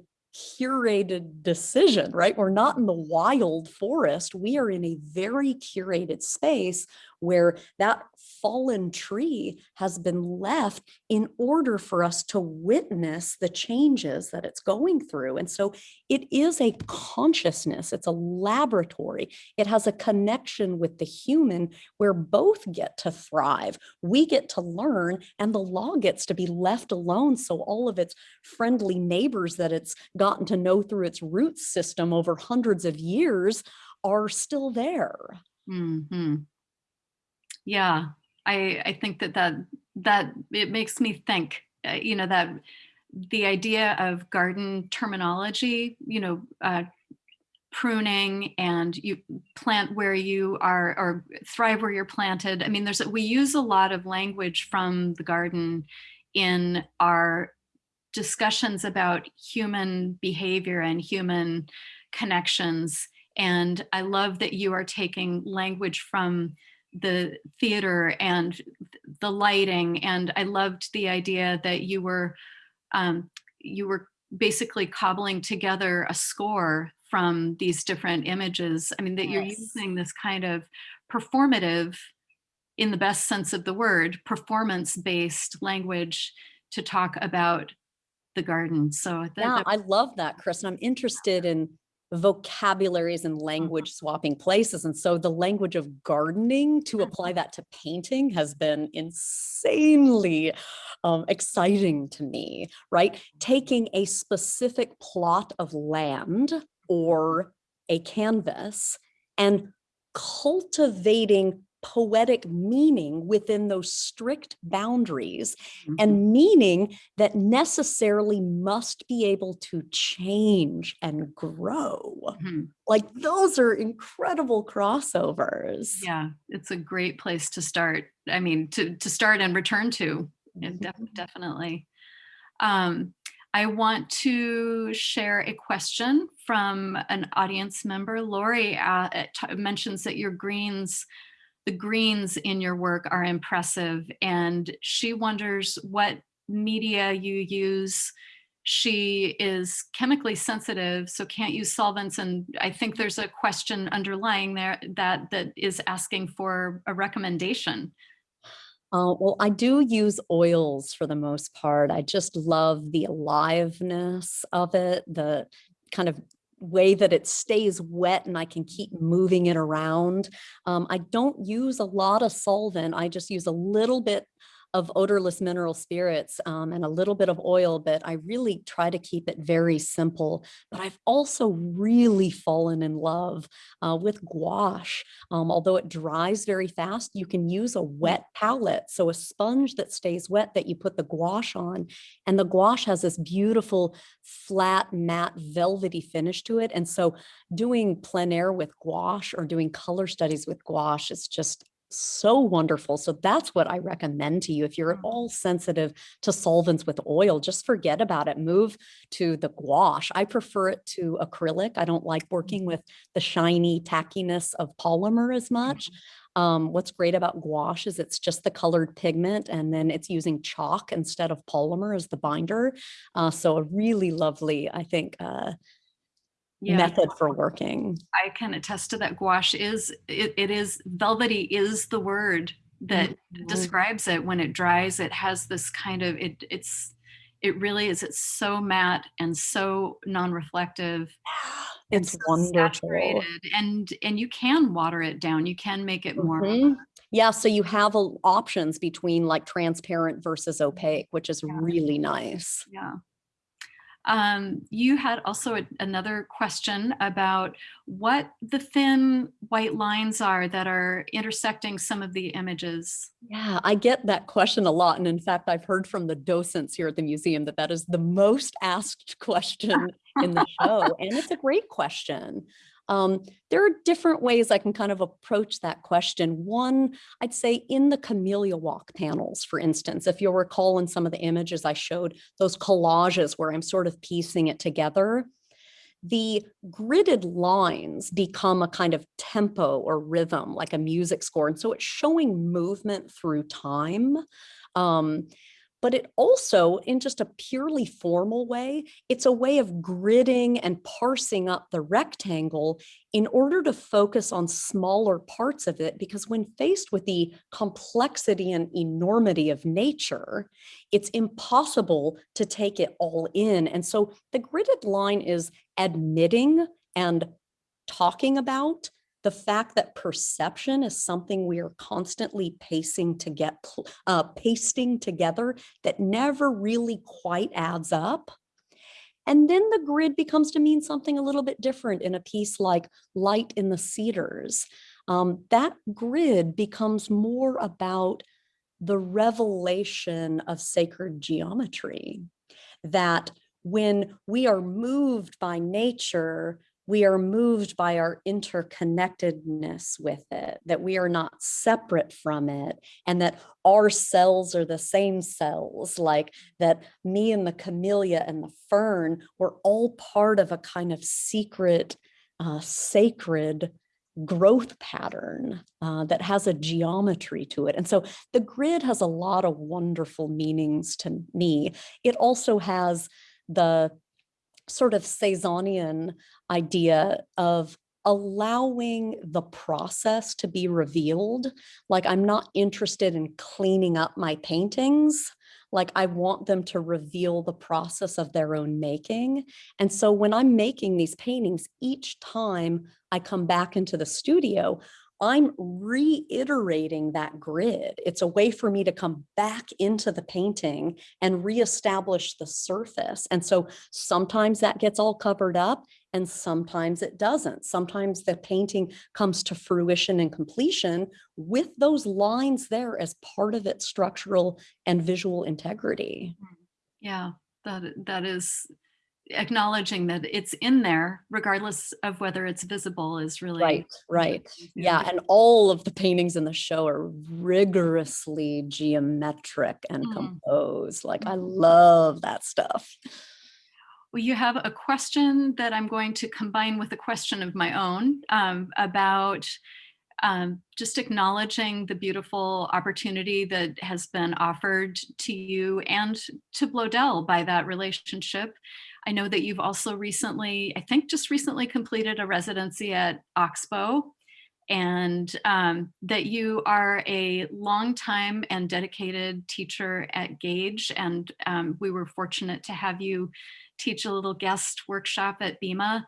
curated decision, right? We're not in the wild forest. We are in a very curated space where that fallen tree has been left in order for us to witness the changes that it's going through. And so it is a consciousness, it's a laboratory. It has a connection with the human where both get to thrive. We get to learn, and the law gets to be left alone. So all of its friendly neighbors that it's gotten to know through its root system over hundreds of years are still there. hmm Yeah, I I think that that that it makes me think. Uh, you know that the idea of garden terminology. You know, uh, pruning and you plant where you are or thrive where you're planted. I mean, there's we use a lot of language from the garden in our discussions about human behavior and human connections. And I love that you are taking language from the theater and the lighting. And I loved the idea that you were um, you were basically cobbling together a score from these different images. I mean, that you're using this kind of performative, in the best sense of the word, performance-based language to talk about the garden. So that, Yeah, I love that, Chris. And I'm interested in vocabularies and language swapping places. And so the language of gardening to apply that to painting has been insanely um, exciting to me, right? Taking a specific plot of land or a canvas and cultivating poetic meaning within those strict boundaries Mhm. and meaning that necessarily must be able to change and grow. Mhm. Like those are incredible crossovers. yeah, it's a great place to start. I mean, to to start and return to. Yeah, Mhm. def- definitely. Um, I want to share a question from an audience member. Lori uh, mentions that your greens the greens in your work are impressive and she wonders what media you use. She is chemically sensitive, so can't use solvents. And I think there's a question underlying there that that is asking for a recommendation. Uh, well, I do use oils for the most part. I just love the aliveness of it, the kind of way that it stays wet and I can keep moving it around. Um, I don't use a lot of solvent. I just use a little bit of odorless mineral spirits um, and a little bit of oil, but I really try to keep it very simple. But I've also really fallen in love uh, with gouache. Um, although it dries very fast, you can use a wet palette. So a sponge that stays wet that you put the gouache on. And the gouache has this beautiful flat, matte, velvety finish to it. And so doing plein air with gouache or doing color studies with gouache is just so wonderful. So that's what I recommend to you. If you're at Mm. all sensitive to solvents with oil, just forget about it. Move to the gouache. I prefer it to acrylic. I don't like working Mhm. with the shiny tackiness of polymer as much. Um, what's great about gouache is it's just the colored pigment and then it's using chalk instead of polymer as the binder. Uh, so a really lovely, I think, uh, Yeah, method for working. I can attest to that. Gouache is it, it is velvety is the word that Mhm. describes it. When it dries, it has this kind of it. It's it really is. It's so matte and so non-reflective. It's so wonderful. saturated, and and you can water it down. You can make it more. Mhm. Yeah, so you have a- options between like transparent versus opaque, which is Yeah. really nice. Yeah. Um, you had also a- another question about what the thin white lines are that are intersecting some of the images. Yeah, I get that question a lot. And in fact, I've heard from the docents here at the museum that that is the most asked question in the show. And it's a great question. Um, there are different ways I can kind of approach that question. One, I'd say in the camellia walk panels, for instance, if you'll recall in some of the images I showed, those collages where I'm sort of piecing it together, the gridded lines become a kind of tempo or rhythm, like a music score. And so it's showing movement through time. Um, but it also, in just a purely formal way, it's a way of gridding and parsing up the rectangle in order to focus on smaller parts of it. Because when faced with the complexity and enormity of nature, it's impossible to take it all in. And so the gridded line is admitting and talking about the fact that perception is something we are constantly pacing to get uh, pasting together that never really quite adds up. And then the grid becomes to mean something a little bit different in a piece like Light in the Cedars. Um, that grid becomes more about the revelation of sacred geometry. That when we are moved by nature, we are moved by our interconnectedness with it, that we are not separate from it, and that our cells are the same cells, like that me and the camellia and the fern were all part of a kind of secret, uh, sacred growth pattern uh, that has a geometry to it. And so the grid has a lot of wonderful meanings to me. It also has the sort of Cezannian idea of allowing the process to be revealed. Like I'm not interested in cleaning up my paintings. Like I want them to reveal the process of their own making. And so when I'm making these paintings, each time I come back into the studio, I'm reiterating that grid. It's a way for me to come back into the painting and reestablish the surface. And so sometimes that gets all covered up and sometimes it doesn't. Sometimes the painting comes to fruition and completion with those lines there as part of its structural and visual integrity. Mm. Yeah, that that is acknowledging that it's in there, regardless of whether it's visible, is really Right, right. Yeah, and all of the paintings in the show are rigorously geometric and Mhm. composed. Like I Mhm. love that stuff. Well, you have a question that I'm going to combine with a question of my own um, about um, just acknowledging the beautiful opportunity that has been offered to you and to Bloedel by that relationship. I know that you've also recently, I think just recently completed a residency at Oxbow and um, that you are a longtime and dedicated teacher at Gage. And um, we were fortunate to have you teach a little guest workshop at BIMA.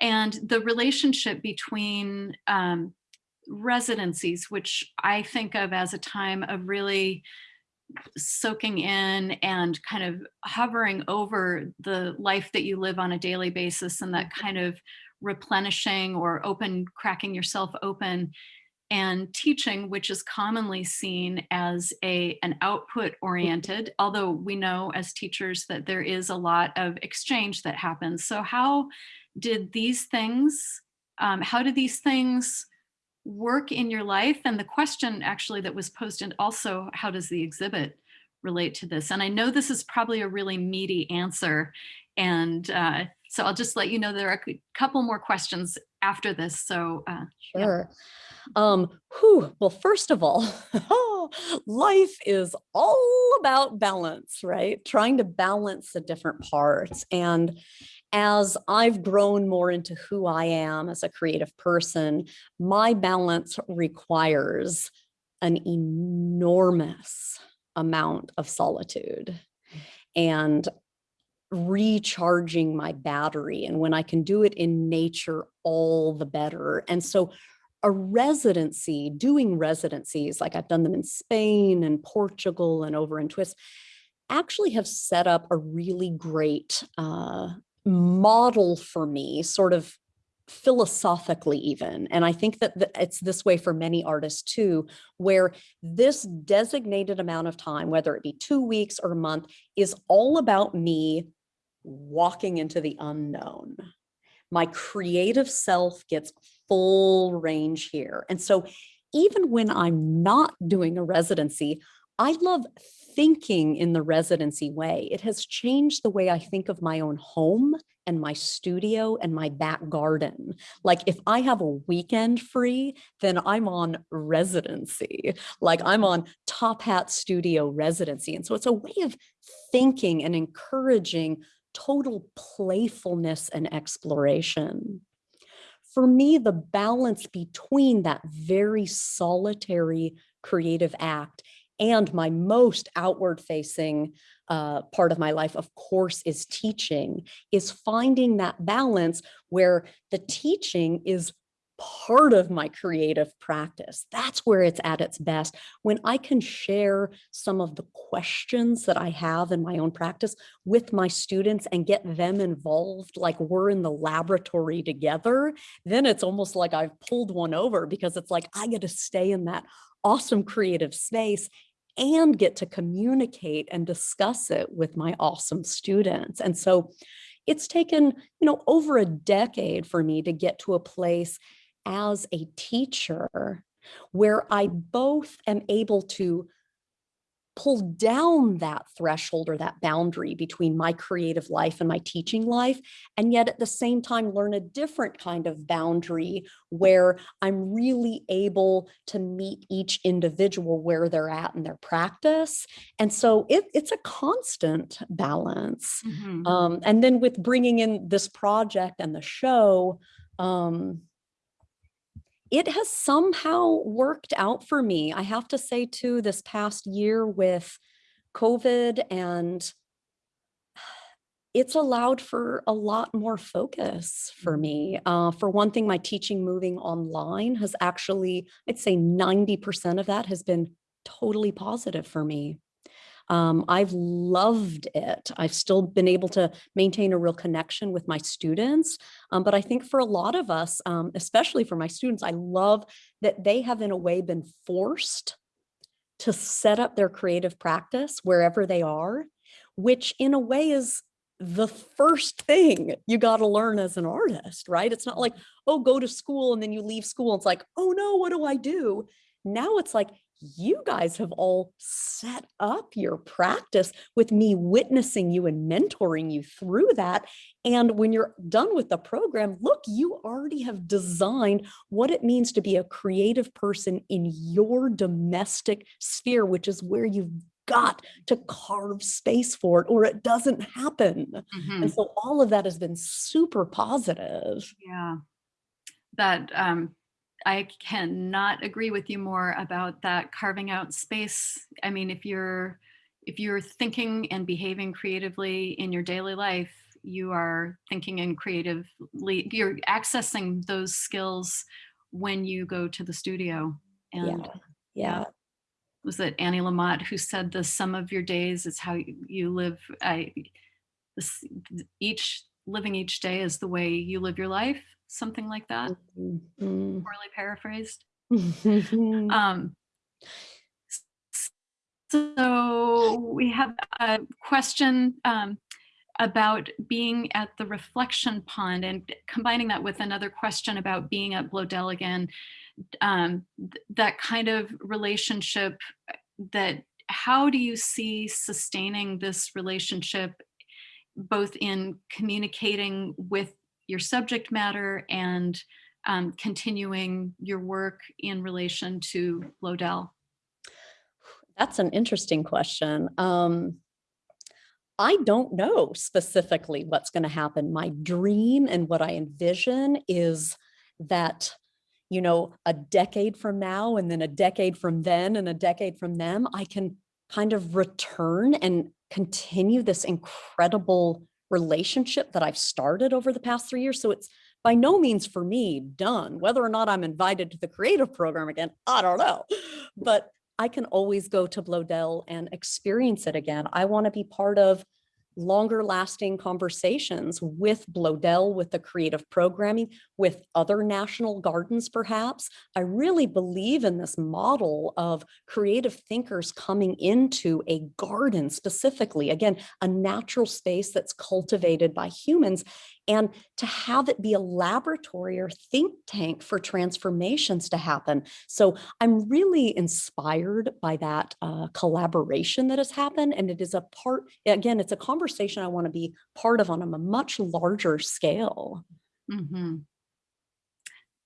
And the relationship between um, residencies, which I think of as a time of really soaking in and kind of hovering over the life that you live on a daily basis and that kind of replenishing or open, cracking yourself open and teaching, which is commonly seen as a an output oriented, although we know as teachers that there is a lot of exchange that happens. So how did these things, um, how did these things work in your life? And the question actually that was posed and also, how does the exhibit relate to this? And I know this is probably a really meaty answer. And uh, so I'll just let you know there are a couple more questions after this. So uh, sure. Yeah. Um, whew, well, first of all, life is all about balance, right? Trying to balance the different parts. And as I've grown more into who I am as a creative person, my balance requires an enormous amount of solitude. And recharging my battery. And when I can do it in nature, all the better. And so a residency, doing residencies, like I've done them in Spain and Portugal and over in Twist, actually have set up a really great uh, model for me, sort of philosophically even. And I think that it's this way for many artists too, where this designated amount of time, whether it be two weeks or a month, is all about me walking into the unknown. My creative self gets full range here. And so even when I'm not doing a residency, I love thinking in the residency way. It has changed the way I think of my own home and my studio and my back garden. Like if I have a weekend free, then I'm on residency. Like I'm on Top Hat Studio residency. And so it's a way of thinking and encouraging total playfulness and exploration. For me, the balance between that very solitary creative act and my most outward facing uh, part of my life, of course, is teaching, is finding that balance where the teaching is part of my creative practice. That's where it's at its best. When I can share some of the questions that I have in my own practice with my students and get them involved, like we're in the laboratory together, then it's almost like I've pulled one over because it's like I get to stay in that awesome creative space and get to communicate and discuss it with my awesome students. And so it's taken, you know, over a decade for me to get to a place as a teacher where I both am able to pull down that threshold or that boundary between my creative life and my teaching life, and yet at the same time learn a different kind of boundary where I'm really able to meet each individual where they're at in their practice. And so it, it's a constant balance. Mm -hmm. um, and then with bringing in this project and the show, um, it has somehow worked out for me. I have to say too, this past year with COVID and it's allowed for a lot more focus for me. Mm-hmm. Uh, for one thing, my teaching moving online has actually, I'd say 90% of that has been totally positive for me. Um, I've loved it. I've still been able to maintain a real connection with my students. Um, but I think for a lot of us, um, especially for my students, I love that they have in a way been forced to set up their creative practice wherever they are, which in a way is the first thing you got to learn as an artist, right? It's not like, oh, go to school and then you leave school. It's like, oh no, what do I do? Now it's like, you guys have all set up your practice with me witnessing you and mentoring you through that. And when you're done with the program, look, you already have designed what it means to be a creative person in your domestic sphere, which is where you've got to carve space for it or it doesn't happen. Mhm. And so all of that has been super positive. Yeah. That um, I cannot agree with you more about that carving out space. I mean, if you're if you're thinking and behaving creatively in your daily life, you are thinking and creatively, you're accessing those skills when you go to the studio. And Yeah. Yeah. was it Annie Lamott who said the sum of your days is how you you live I this each living each day is the way you live your life, something like that, Mhm. poorly paraphrased. Mhm. Um, so we have a question um, about being at the reflection pond and combining that with another question about being at Bloedel again. Um, th- that kind of relationship uh, that how do you see sustaining this relationship both in communicating with your subject matter and um, continuing your work in relation to Bloedel? That's an interesting question. Um, I don't know specifically what's going to happen. My dream and what I envision is that, you know, a decade from now and then a decade from then and a decade from them, I can kind of return and continue this incredible relationship that I've started over the past three years. So it's by no means for me done. Whether or not I'm invited to the creative program again, I don't know. But I can always go to Bloedel and experience it again. I want to be part of longer lasting conversations with Bloedel, with the creative programming, with other national gardens, perhaps. I really believe in this model of creative thinkers coming into a garden specifically, again, a natural space that's cultivated by humans and to have it be a laboratory or think tank for transformations to happen. So I'm really inspired by that uh, collaboration that has happened. And it is a part, again, it's a conversation I want to be part of on a much larger scale. Mm -hmm.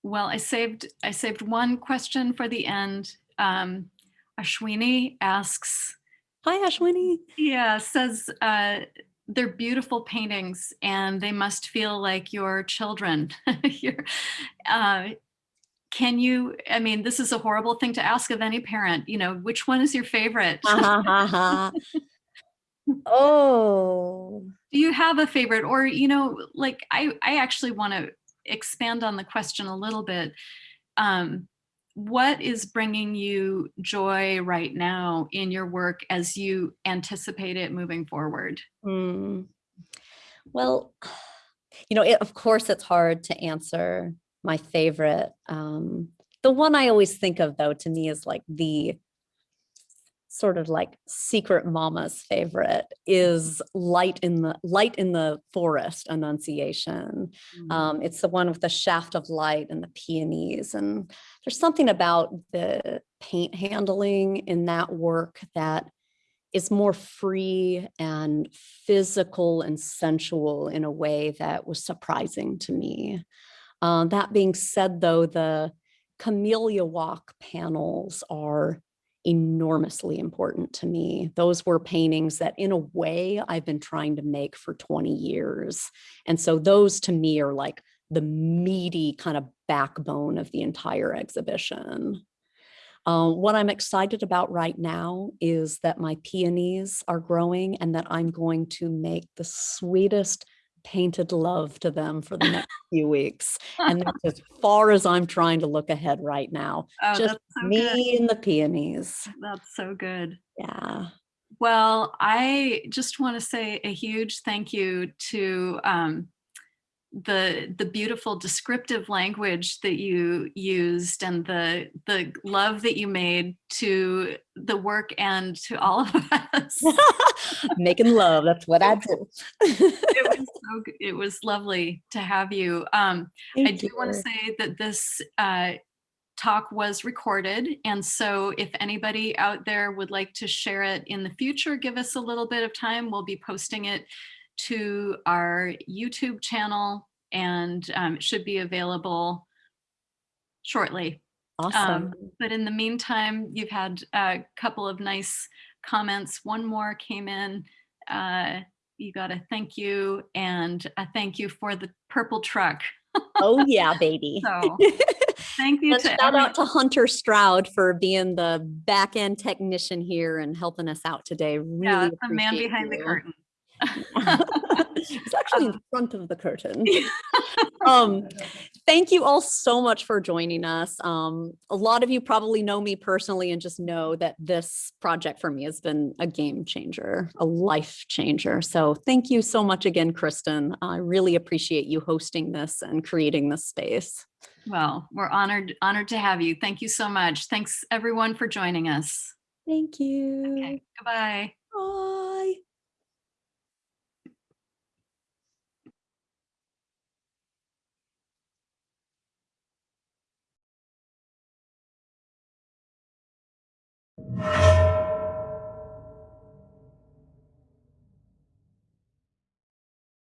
Well, I saved I saved one question for the end. Um, Ashwini asks, Hi, Ashwini. yeah, says uh, they're beautiful paintings and they must feel like your children. Your- uh, can you? I mean, this is a horrible thing to ask of any parent. You know, which one is your favorite? oh, do you have a favorite or you know like i i actually want to expand on the question a little bit um what is bringing you joy right now in your work as you anticipate it moving forward Hmm. Well, you know, it, of course, it's hard to answer my favorite. Um, the one I always think of, though, to me is like the sort of like secret mama's favorite is light in the light in the forest annunciation. Um, it's the one with the shaft of light and the peonies and there's something about the paint handling in that work that is more free and physical and sensual in a way that was surprising to me. Uh, that being said, though, the Camellia Walk panels are enormously important to me. Those were paintings that in a way I've been trying to make for 20 years. And so those to me are like the meaty kind of backbone of the entire exhibition. Uh, what I'm excited about right now is that my peonies are growing and that I'm going to make the sweetest painted love to them for the next few weeks. And that's as far as I'm trying to look ahead right now. oh, Just so me good and the peonies. that's so good Yeah. well i just want to say a huge thank you to um the the beautiful descriptive language that you used and the the love that you made to the work and to all of us. Making love. That's what I do. it was so it was lovely to have you. Um, I do want to say that this uh, talk was recorded. And so if anybody out there would like to share it in the future, give us a little bit of time. We'll be posting it to our YouTube channel and um, it should be available shortly. Awesome. But in the meantime, you've had a couple of nice comments. One more came in. Uh, you got a thank you and a thank you for the purple truck. oh yeah, baby. So thank you to shout out to Hunter Stroud for being the back end technician here and helping us out today. Really yeah, the man behind the curtain. It's actually in front of the curtain. um, thank you all so much for joining us. Um, a lot of you probably know me personally and just know that this project for me has been a game changer, a life changer. So thank you so much again, Kristen. I really appreciate you hosting this and creating this space. Well, we're honored, honored to have you. Thank you so much. Thanks everyone for joining us. Thank you. Okay, goodbye.